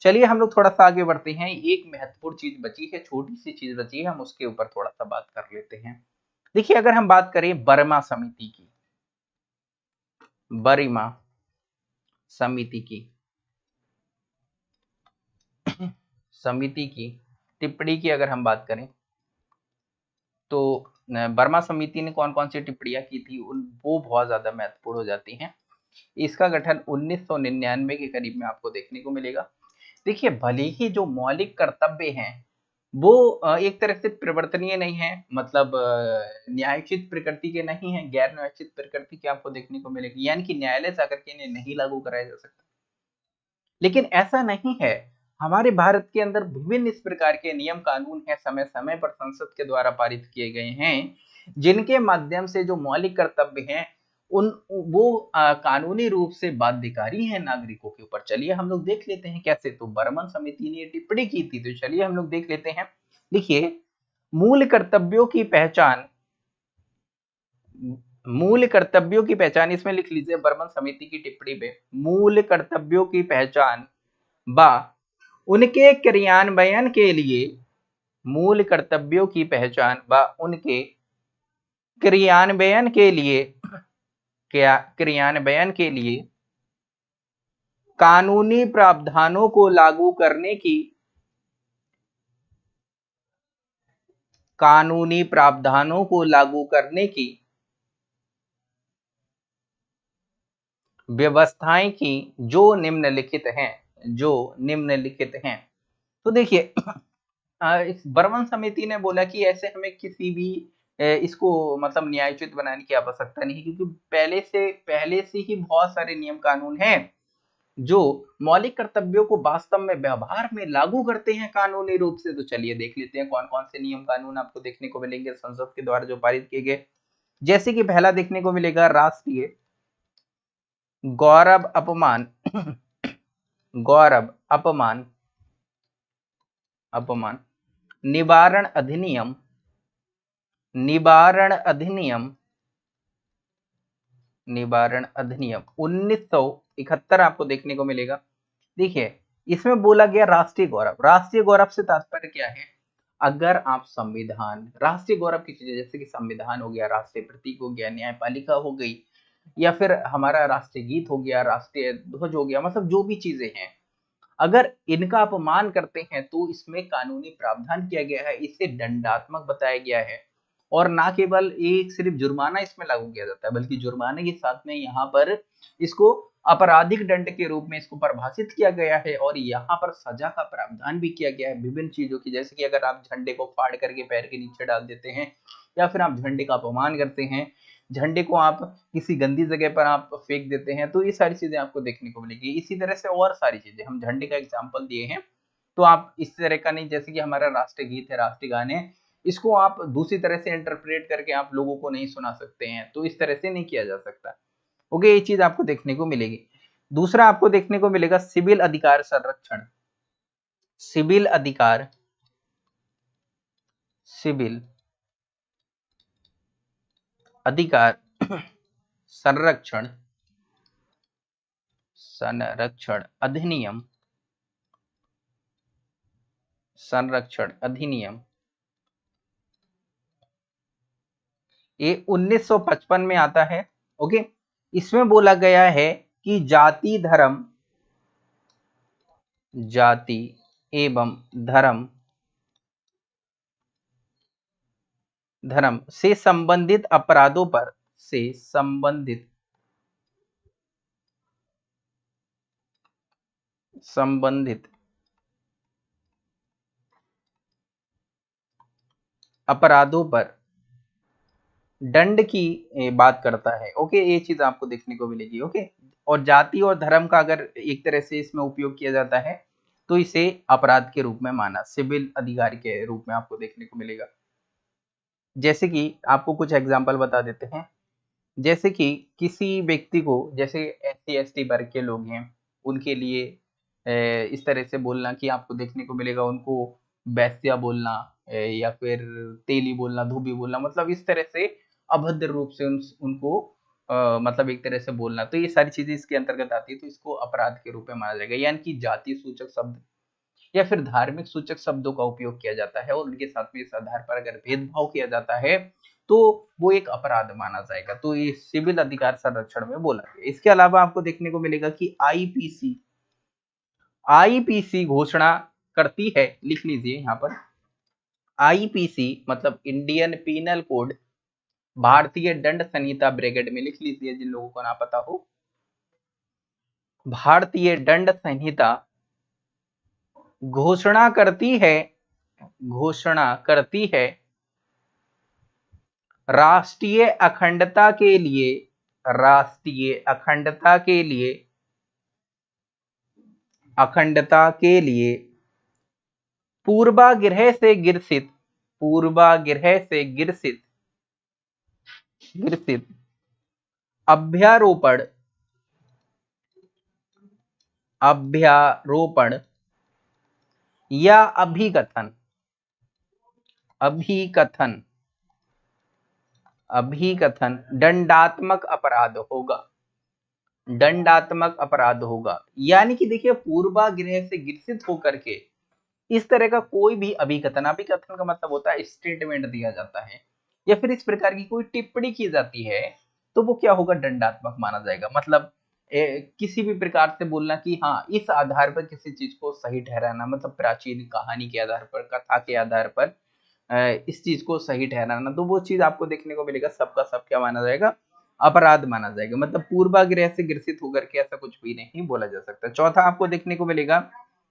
चलिए हम लोग थोड़ा सा आगे बढ़ते हैं। एक महत्वपूर्ण चीज़ बची है, छोटी सी चीज़ बची है, हम उसके ऊपर थोड़ा सा बात कर लेते हैं। देखिए, अगर हम बात करें बर्मा समिति की, बरिमा समिति की। समिति की टिप्पणी की अगर हम बात करें तो बर्मा समिति ने कौन कौन सी टिप्पणियाँ की थी, उन, वो बहुत ज़्यादा महत्वपूर्ण हो जाती हैं। इसका गठन 1999 के करीब में आपको देखने को मिलेगा। देखिए, भले ही जो मौलिक कर्तव्य हैं वो एक तरह से परिवर्तनीय नहीं है मतलब न्यायोचित प्रकृति के नहीं है गैर न्यायोचित प्रकृति के आपको देखने को मिलेगी। यानी कि न्यायालय से आकर के इन्हें नहीं लागू कराया जा सकता। लेकिन ऐसा नहीं है। हमारे भारत के अंदर विभिन्न इस प्रकार के नियम कानून है समय समय पर संसद के द्वारा पारित किए गए हैं, जिनके माध्यम से जो मौलिक कर्तव्य हैं उन वो आ, कानूनी रूप से बाध्यकारी है नागरिकों के ऊपर। चलिए हम लोग देख लेते हैं कैसे। तो बर्मन समिति ने टिप्पणी की थी तो चलिए हम लोग देख लेते हैं। देखिए मूल कर्तव्यों की पहचान मूल कर्तव्यों की पहचान इसमें लिख लीजिए बर्मन समिति की टिप्पणी में मूल कर्तव्यों की पहचान बा उनके क्रियान्वयन के लिए मूल कर्तव्यों की पहचान व उनके क्रियान्वयन के लिए क्रियान्वयन के लिए कानूनी प्रावधानों को लागू करने की, कानूनी प्रावधानों को लागू करने की व्यवस्थाएँ की जो निम्नलिखित हैं, जो निम्नलिखित हैं। तो देखिए (clears throat) बर्मन समिति ने बोला कि ऐसे हमें किसी भी इसको मतलब न्यायोचित बनाने की आवश्यकता नहीं क्योंकि पहले से पहले से ही बहुत सारे नियम कानून हैं, जो मौलिक कर्तव्यों को वास्तव में व्यवहार में लागू करते हैं कानूनी रूप से। तो चलिए देख लेते हैं कौन कौन से नियम कानून आपको देखने को मिलेंगे संसद के द्वारा जो पारित किए गए। जैसे कि पहला देखने को मिलेगा राष्ट्रीय गौरव अपमान। (coughs) गौरव अपमान अपमान, निवारण अधिनियम निवारण अधिनियम निवारण अधिनियम 1971 आपको देखने को मिलेगा। देखिए, इसमें बोला गया राष्ट्रीय गौरव। राष्ट्रीय गौरव से तात्पर्य क्या है? अगर आप संविधान, राष्ट्रीय गौरव की चीज़ें, जैसे कि संविधान हो गया, राष्ट्रीय प्रतीक हो गया, न्यायपालिका हो गई, या फिर हमारा राष्ट्रीय गीत हो गया, राष्ट्रीय ध्वज हो गया मतलब जो भी चीज़ें हैं, अगर इनका अपमान करते हैं तो इसमें कानूनी प्रावधान किया गया है इसे दंडात्मक बताया गया है। और ना केवल एक सिर्फ़ जुर्माना इसमें लागू किया जाता है, बल्कि जुर्माने के साथ में यहाँ पर इसको आपराधिक दंड के रूप में इसको परिभाषित किया गया है और यहाँ पर सजा का प्रावधान भी किया गया है विभिन्न चीज़ों की, जैसे कि अगर आप झंडे को फाड़ करके पैर के नीचे डाल देते हैं या फिर आप झंडे का अपमान करते हैं, झंडे को आप किसी गंदी जगह पर आप फेंक देते हैं तो ये सारी चीज़ें आपको देखने को मिलेगी। इसी तरह से और सारी चीज़ें, हम झंडे का एग्ज़ाम्पल दिए हैं तो आप इस तरह का नहीं, जैसे कि हमारा राष्ट्रीय गीत है, राष्ट्रीय गाने इसको आप दूसरी तरह से इंटरप्रेट करके आप लोगों को नहीं सुना सकते हैं तो इस तरह से नहीं किया जा सकता। ओके, ये चीज़ आपको देखने को मिलेगी। दूसरा आपको देखने को मिलेगा सिविल अधिकार संरक्षण। सिविल अधिकार सिविल अधिकार संरक्षण संरक्षण अधिनियम संरक्षण अधिनियम। ये 1955 में आता है, ओके? इसमें बोला गया है कि जाति धर्म, जाति एवं धर्म धर्म से संबंधित अपराधों पर से संबंधित संबंधित अपराधों पर दंड की बात करता है। ओके, ये चीज़ आपको देखने को मिलेगी, ओके? और जाति और धर्म का अगर एक तरह से इसमें उपयोग किया जाता है तो इसे अपराध के रूप में माना, सिविल अधिकारी के रूप में आपको देखने को मिलेगा। जैसे कि आपको कुछ एग्ज़ाम्पल बता देते हैं। जैसे कि किसी व्यक्ति को, जैसे एस सी एस टी वर्ग के लोग हैं, उनके लिए इस तरह से बोलना कि आपको देखने को मिलेगा, उनको बैस्या बोलना या फिर तेली बोलना, धोबी बोलना मतलब इस तरह से अभद्र रूप से उन, उनको आ, मतलब एक तरह से बोलना। तो ये सारी चीज़ें इसके अंतर्गत आती है तो इसको अपराध के रूप में माना जाएगा। यानी कि जाति सूचक शब्द या फिर धार्मिक सूचक शब्दों का उपयोग किया जाता है और उनके साथ में इस आधार पर अगर भेदभाव किया जाता है तो वो एक अपराध माना जाएगा। तो ये सिविल अधिकार संरक्षण में बोला गया। इसके अलावा आपको देखने को मिलेगा कि आईपीसी आईपीसी घोषणा करती है लिख लीजिए यहाँ पर। आईपीसी मतलब इंडियन पीनल कोड भारतीय दंड संहिता ब्रिगेड में लिख लीजिए, जिन लोगों को ना पता हो। भारतीय दंड संहिता घोषणा करती है, घोषणा करती है राष्ट्रीय अखंडता के लिए, राष्ट्रीय अखंडता के लिए, अखंडता के लिए पूर्वाग्रह से गिरसित, पूर्वाग्रह से गिरसित गिरसित अभ्यारोपण। अभ्यारोपण। या अभिकथन। अभिकथन। अभिकथन। दंडात्मक अपराध होगा। दंडात्मक अपराध होगा। यानी कि देखिए, पूर्वाग्रह से गिरसित होकर के इस तरह का कोई भी अभिकथन अभिकथन का मतलब होता है स्टेटमेंट दिया जाता है। या फिर इस प्रकार की कोई टिप्पणी की जाती है तो वो क्या होगा? दंडात्मक माना जाएगा। मतलब ए, किसी भी प्रकार से बोलना कि हाँ इस आधार पर किसी चीज़ को सही ठहराना मतलब प्राचीन कहानी के आधार पर कथा के आधार पर इस चीज़ को सही ठहराना तो वो चीज़ आपको देखने को मिलेगा। सबका सब क्या माना जाएगा। अपराध माना जाएगा। मतलब पूर्वाग्रह से ग्रसित होकर के ऐसा कुछ भी नहीं बोला जा सकता। चौथा आपको देखने को मिलेगा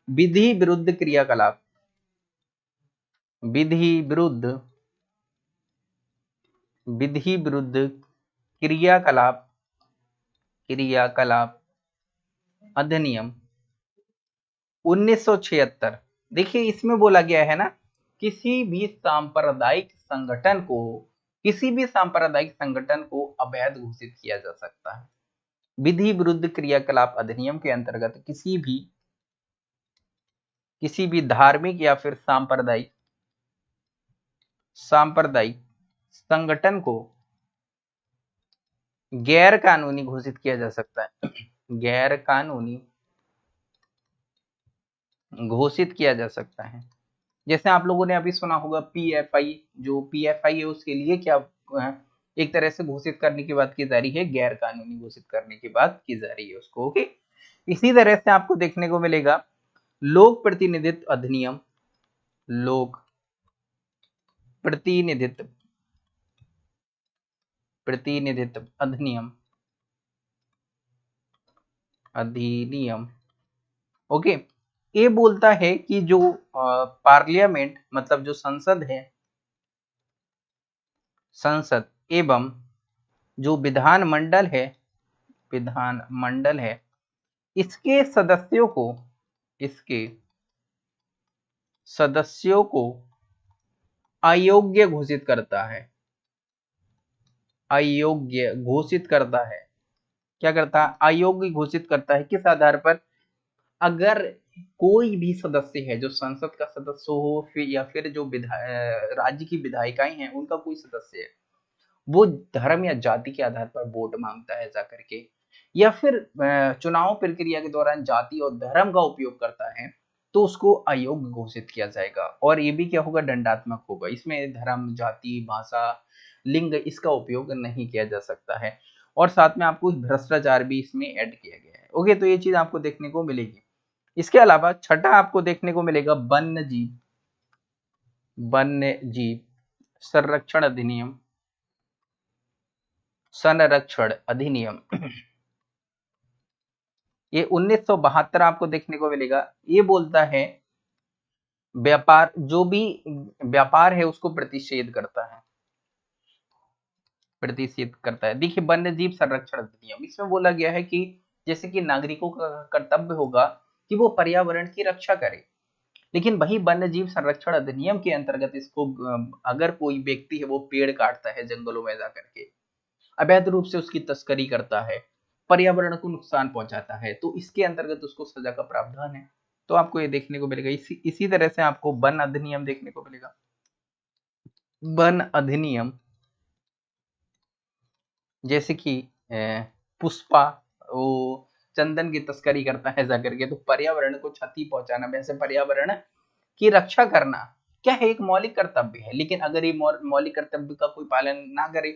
विधि विरुद्ध क्रियाकलाप। विधि विरुद्ध विधि विरुद्ध क्रियाकलाप क्रियाकलाप अधिनियम 1976 देखिए, इसमें बोला गया है ना, किसी भी सांप्रदायिक संगठन को, किसी भी सांप्रदायिक संगठन को अवैध घोषित किया जा सकता है। विधि विरुद्ध क्रियाकलाप अधिनियम के अंतर्गत किसी भी किसी भी धार्मिक या फिर सांप्रदायिक सांप्रदायिक संगठन को गैर कानूनी घोषित किया जा सकता है। गैर कानूनी घोषित किया जा सकता है। जैसे आप लोगों ने अभी सुना होगा पीएफआई जो पीएफआई है उसके लिए क्या एक तरह से घोषित करने की बात की जा रही है गैर कानूनी घोषित करने की बात की जा रही है उसको, ओके? इसी तरह से आपको देखने को मिलेगा, लोक प्रतिनिधित्व अधिनियम, लोक प्रतिनिधित्व प्रतिनिधित्व, अधिनियम। अधिनियम। ओके, ये बोलता है कि जो पार्लियामेंट मतलब जो संसद है, संसद एवं जो विधान मंडल है विधान मंडल है, इसके सदस्यों को, इसके सदस्यों को अयोग्य घोषित करता है। अयोग्य घोषित करता है। क्या करता? है अयोग्य घोषित करता है। किस आधार पर? अगर कोई भी सदस्य है, जो संसद का सदस्य हो, फिर या फिर जो राज्य की विधायिकाएँ हैं, उनका कोई सदस्य है, वो धर्म या जाति के आधार पर वोट माँगता है जाकर के या फिर चुनाव प्रक्रिया के दौरान जाति और धर्म का उपयोग करता है तो उसको अयोग्य घोषित किया जाएगा। और ये भी क्या होगा? दंडात्मक होगा। इसमें धर्म, जाति, भाषा लिंग इसका उपयोग नहीं किया जा सकता है। और साथ में आपको भ्रष्टाचार भी इसमें ऐड किया गया है। ओके तो ये चीज़ आपको देखने को मिलेगी। इसके अलावा छठा आपको देखने को मिलेगा वन्य जीव वन्य जीव संरक्षण अधिनियम। संरक्षण अधिनियम। (clears throat) ये 1972 आपको देखने को मिलेगा। ये बोलता है, व्यापार, जो भी व्यापार है उसको प्रतिषेध करता है। प्रतिषेध करता है। देखिए वन्य जीव संरक्षण अधिनियम, इसमें बोला गया है कि जैसे कि नागरिकों का कर्तव्य होगा कि वो पर्यावरण की रक्षा करे। लेकिन वही वन्य जीव संरक्षण अधिनियम के अंतर्गत इसको अगर कोई व्यक्ति है, वो पेड़ काटता है जंगलों में जाकर के, अवैध रूप से उसकी तस्करी करता है, पर्यावरण को नुकसान पहुंचाता है तो इसके अंतर्गत उसको सजा का प्रावधान है। तो आपको ये देखने को मिलेगा। इसी इसी तरह से आपको वन अधिनियम देखने को मिलेगा। वन अधिनियम जैसे कि पुष्पा, वो चंदन की तस्करी करता है जाकर के तो पर्यावरण को क्षति पहुंचाना वैसे पर्यावरण की रक्षा करना, क्या है, एक मौलिक कर्तव्य है? लेकिन अगर ये मौलिक कर्तव्य का कोई पालन ना करे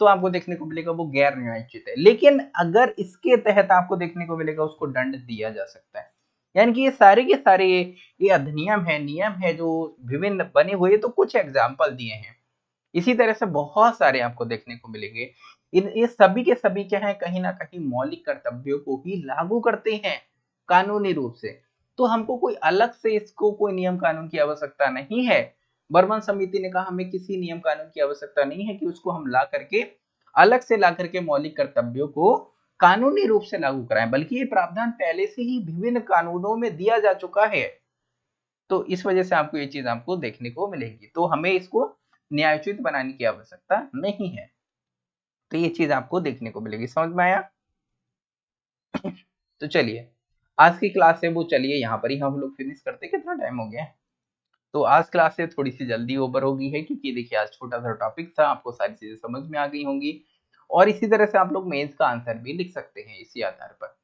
तो आपको देखने को मिलेगा वो गैर न्यायोचित है। लेकिन अगर इसके तहत आपको देखने को मिलेगा, उसको दंड दिया जा सकता है। यानी कि ये सारे के सारे, ये अधिनियम है, नियम है जो विभिन्न बने हुए तो कुछ एग्ज़ाम्पल दिए हैं। इसी तरह से बहुत सारे आपको देखने को मिलेंगे। इन, ये सभी के सभी क्या है, कहीं ना कहीं मौलिक कर्तव्यों को ही लागू करते हैं कानूनी रूप से। तो हमको कोई अलग से इसको कोई नियम कानून की आवश्यकता नहीं है। बर्मन समिति ने कहा, हमें किसी नियम कानून की आवश्यकता नहीं है कि उसको हम ला करके, अलग से ला करके मौलिक कर्तव्यों को कानूनी रूप से लागू कराएँ, बल्कि ये प्रावधान पहले से ही विभिन्न कानूनों में दिया जा चुका है। तो इस वजह से आपको ये चीज़ आपको देखने को मिलेगी। तो हमें इसको न्यायोचित बनाने की आवश्यकता नहीं है। तो ये चीज़ आपको देखने को मिलेगी। समझ में आया? तो चलिए, आज की क्लास है, वो चलिए, यहाँ पर ही हम लोग फिनिश करते कितना टाइम हो गया तो आज क्लास से थोड़ी सी जल्दी ओवर होगी है, क्योंकि देखिए आज छोटा सा टॉपिक था, आपको सारी चीज़ें समझ में आ गई होंगी। और इसी तरह से आप लोग मेंस का आंसर भी लिख सकते हैं इसी आधार पर।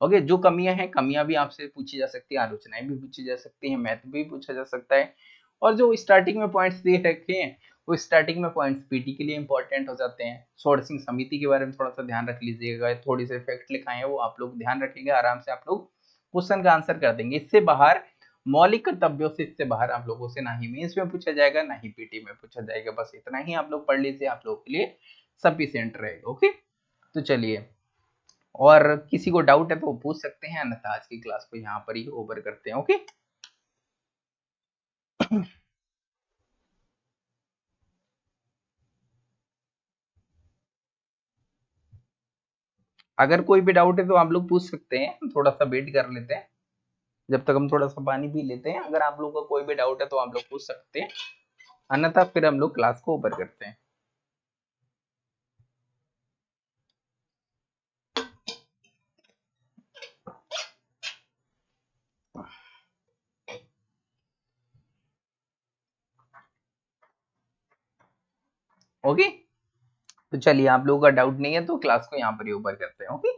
ओके जो कमियाँ हैं, कमियाँ भी आपसे पूछी जा सकती है, आलोचनाएँ भी पूछी जा सकती है मैथ भी पूछा जा सकता है। और जो स्टार्टिंग में पॉइंट्स दे रखे हैं वो स्टार्टिंग में पॉइंट्स पीटी के लिए इंपॉर्टेंट हो जाते हैं। सोर्सिंग समिति के बारे में थोड़ा सा ध्यान रख लीजिएगा, थोड़ी से फैक्ट लिखाए हैं वो आप लोग ध्यान रखेंगे आराम से आप लोग क्वेश्चन का आंसर कर देंगे। इससे बाहर मौलिक कर्तव्यों से, इससे बाहर आप लोगों से ना ही मेंस में पूछा जाएगा, ना ही पीटी में पूछा जाएगा। बस इतना ही आप लोग पढ़ लीजिए, आप लोगों के लिए सफिशियंट रहेगा ओके तो चलिए। और किसी को डाउट है तो वो पूछ सकते हैं, अन्यथा आज की क्लास को यहाँ पर ही ओवर करते हैं ओके अगर कोई भी डाउट है तो आप लोग पूछ सकते हैं थोड़ा सा वेट कर लेते हैं। जब तक हम थोड़ा सा पानी पी लेते हैं, अगर आप लोग का कोई भी डाउट है तो आप लोग पूछ सकते हैं। अन्यथा फिर हम लोग क्लास को ओपन करते हैं। Okay okay? तो चलिए आप लोगों का डाउट नहीं है तो क्लास को यहाँ पर ही ऊपर करते हैं ओके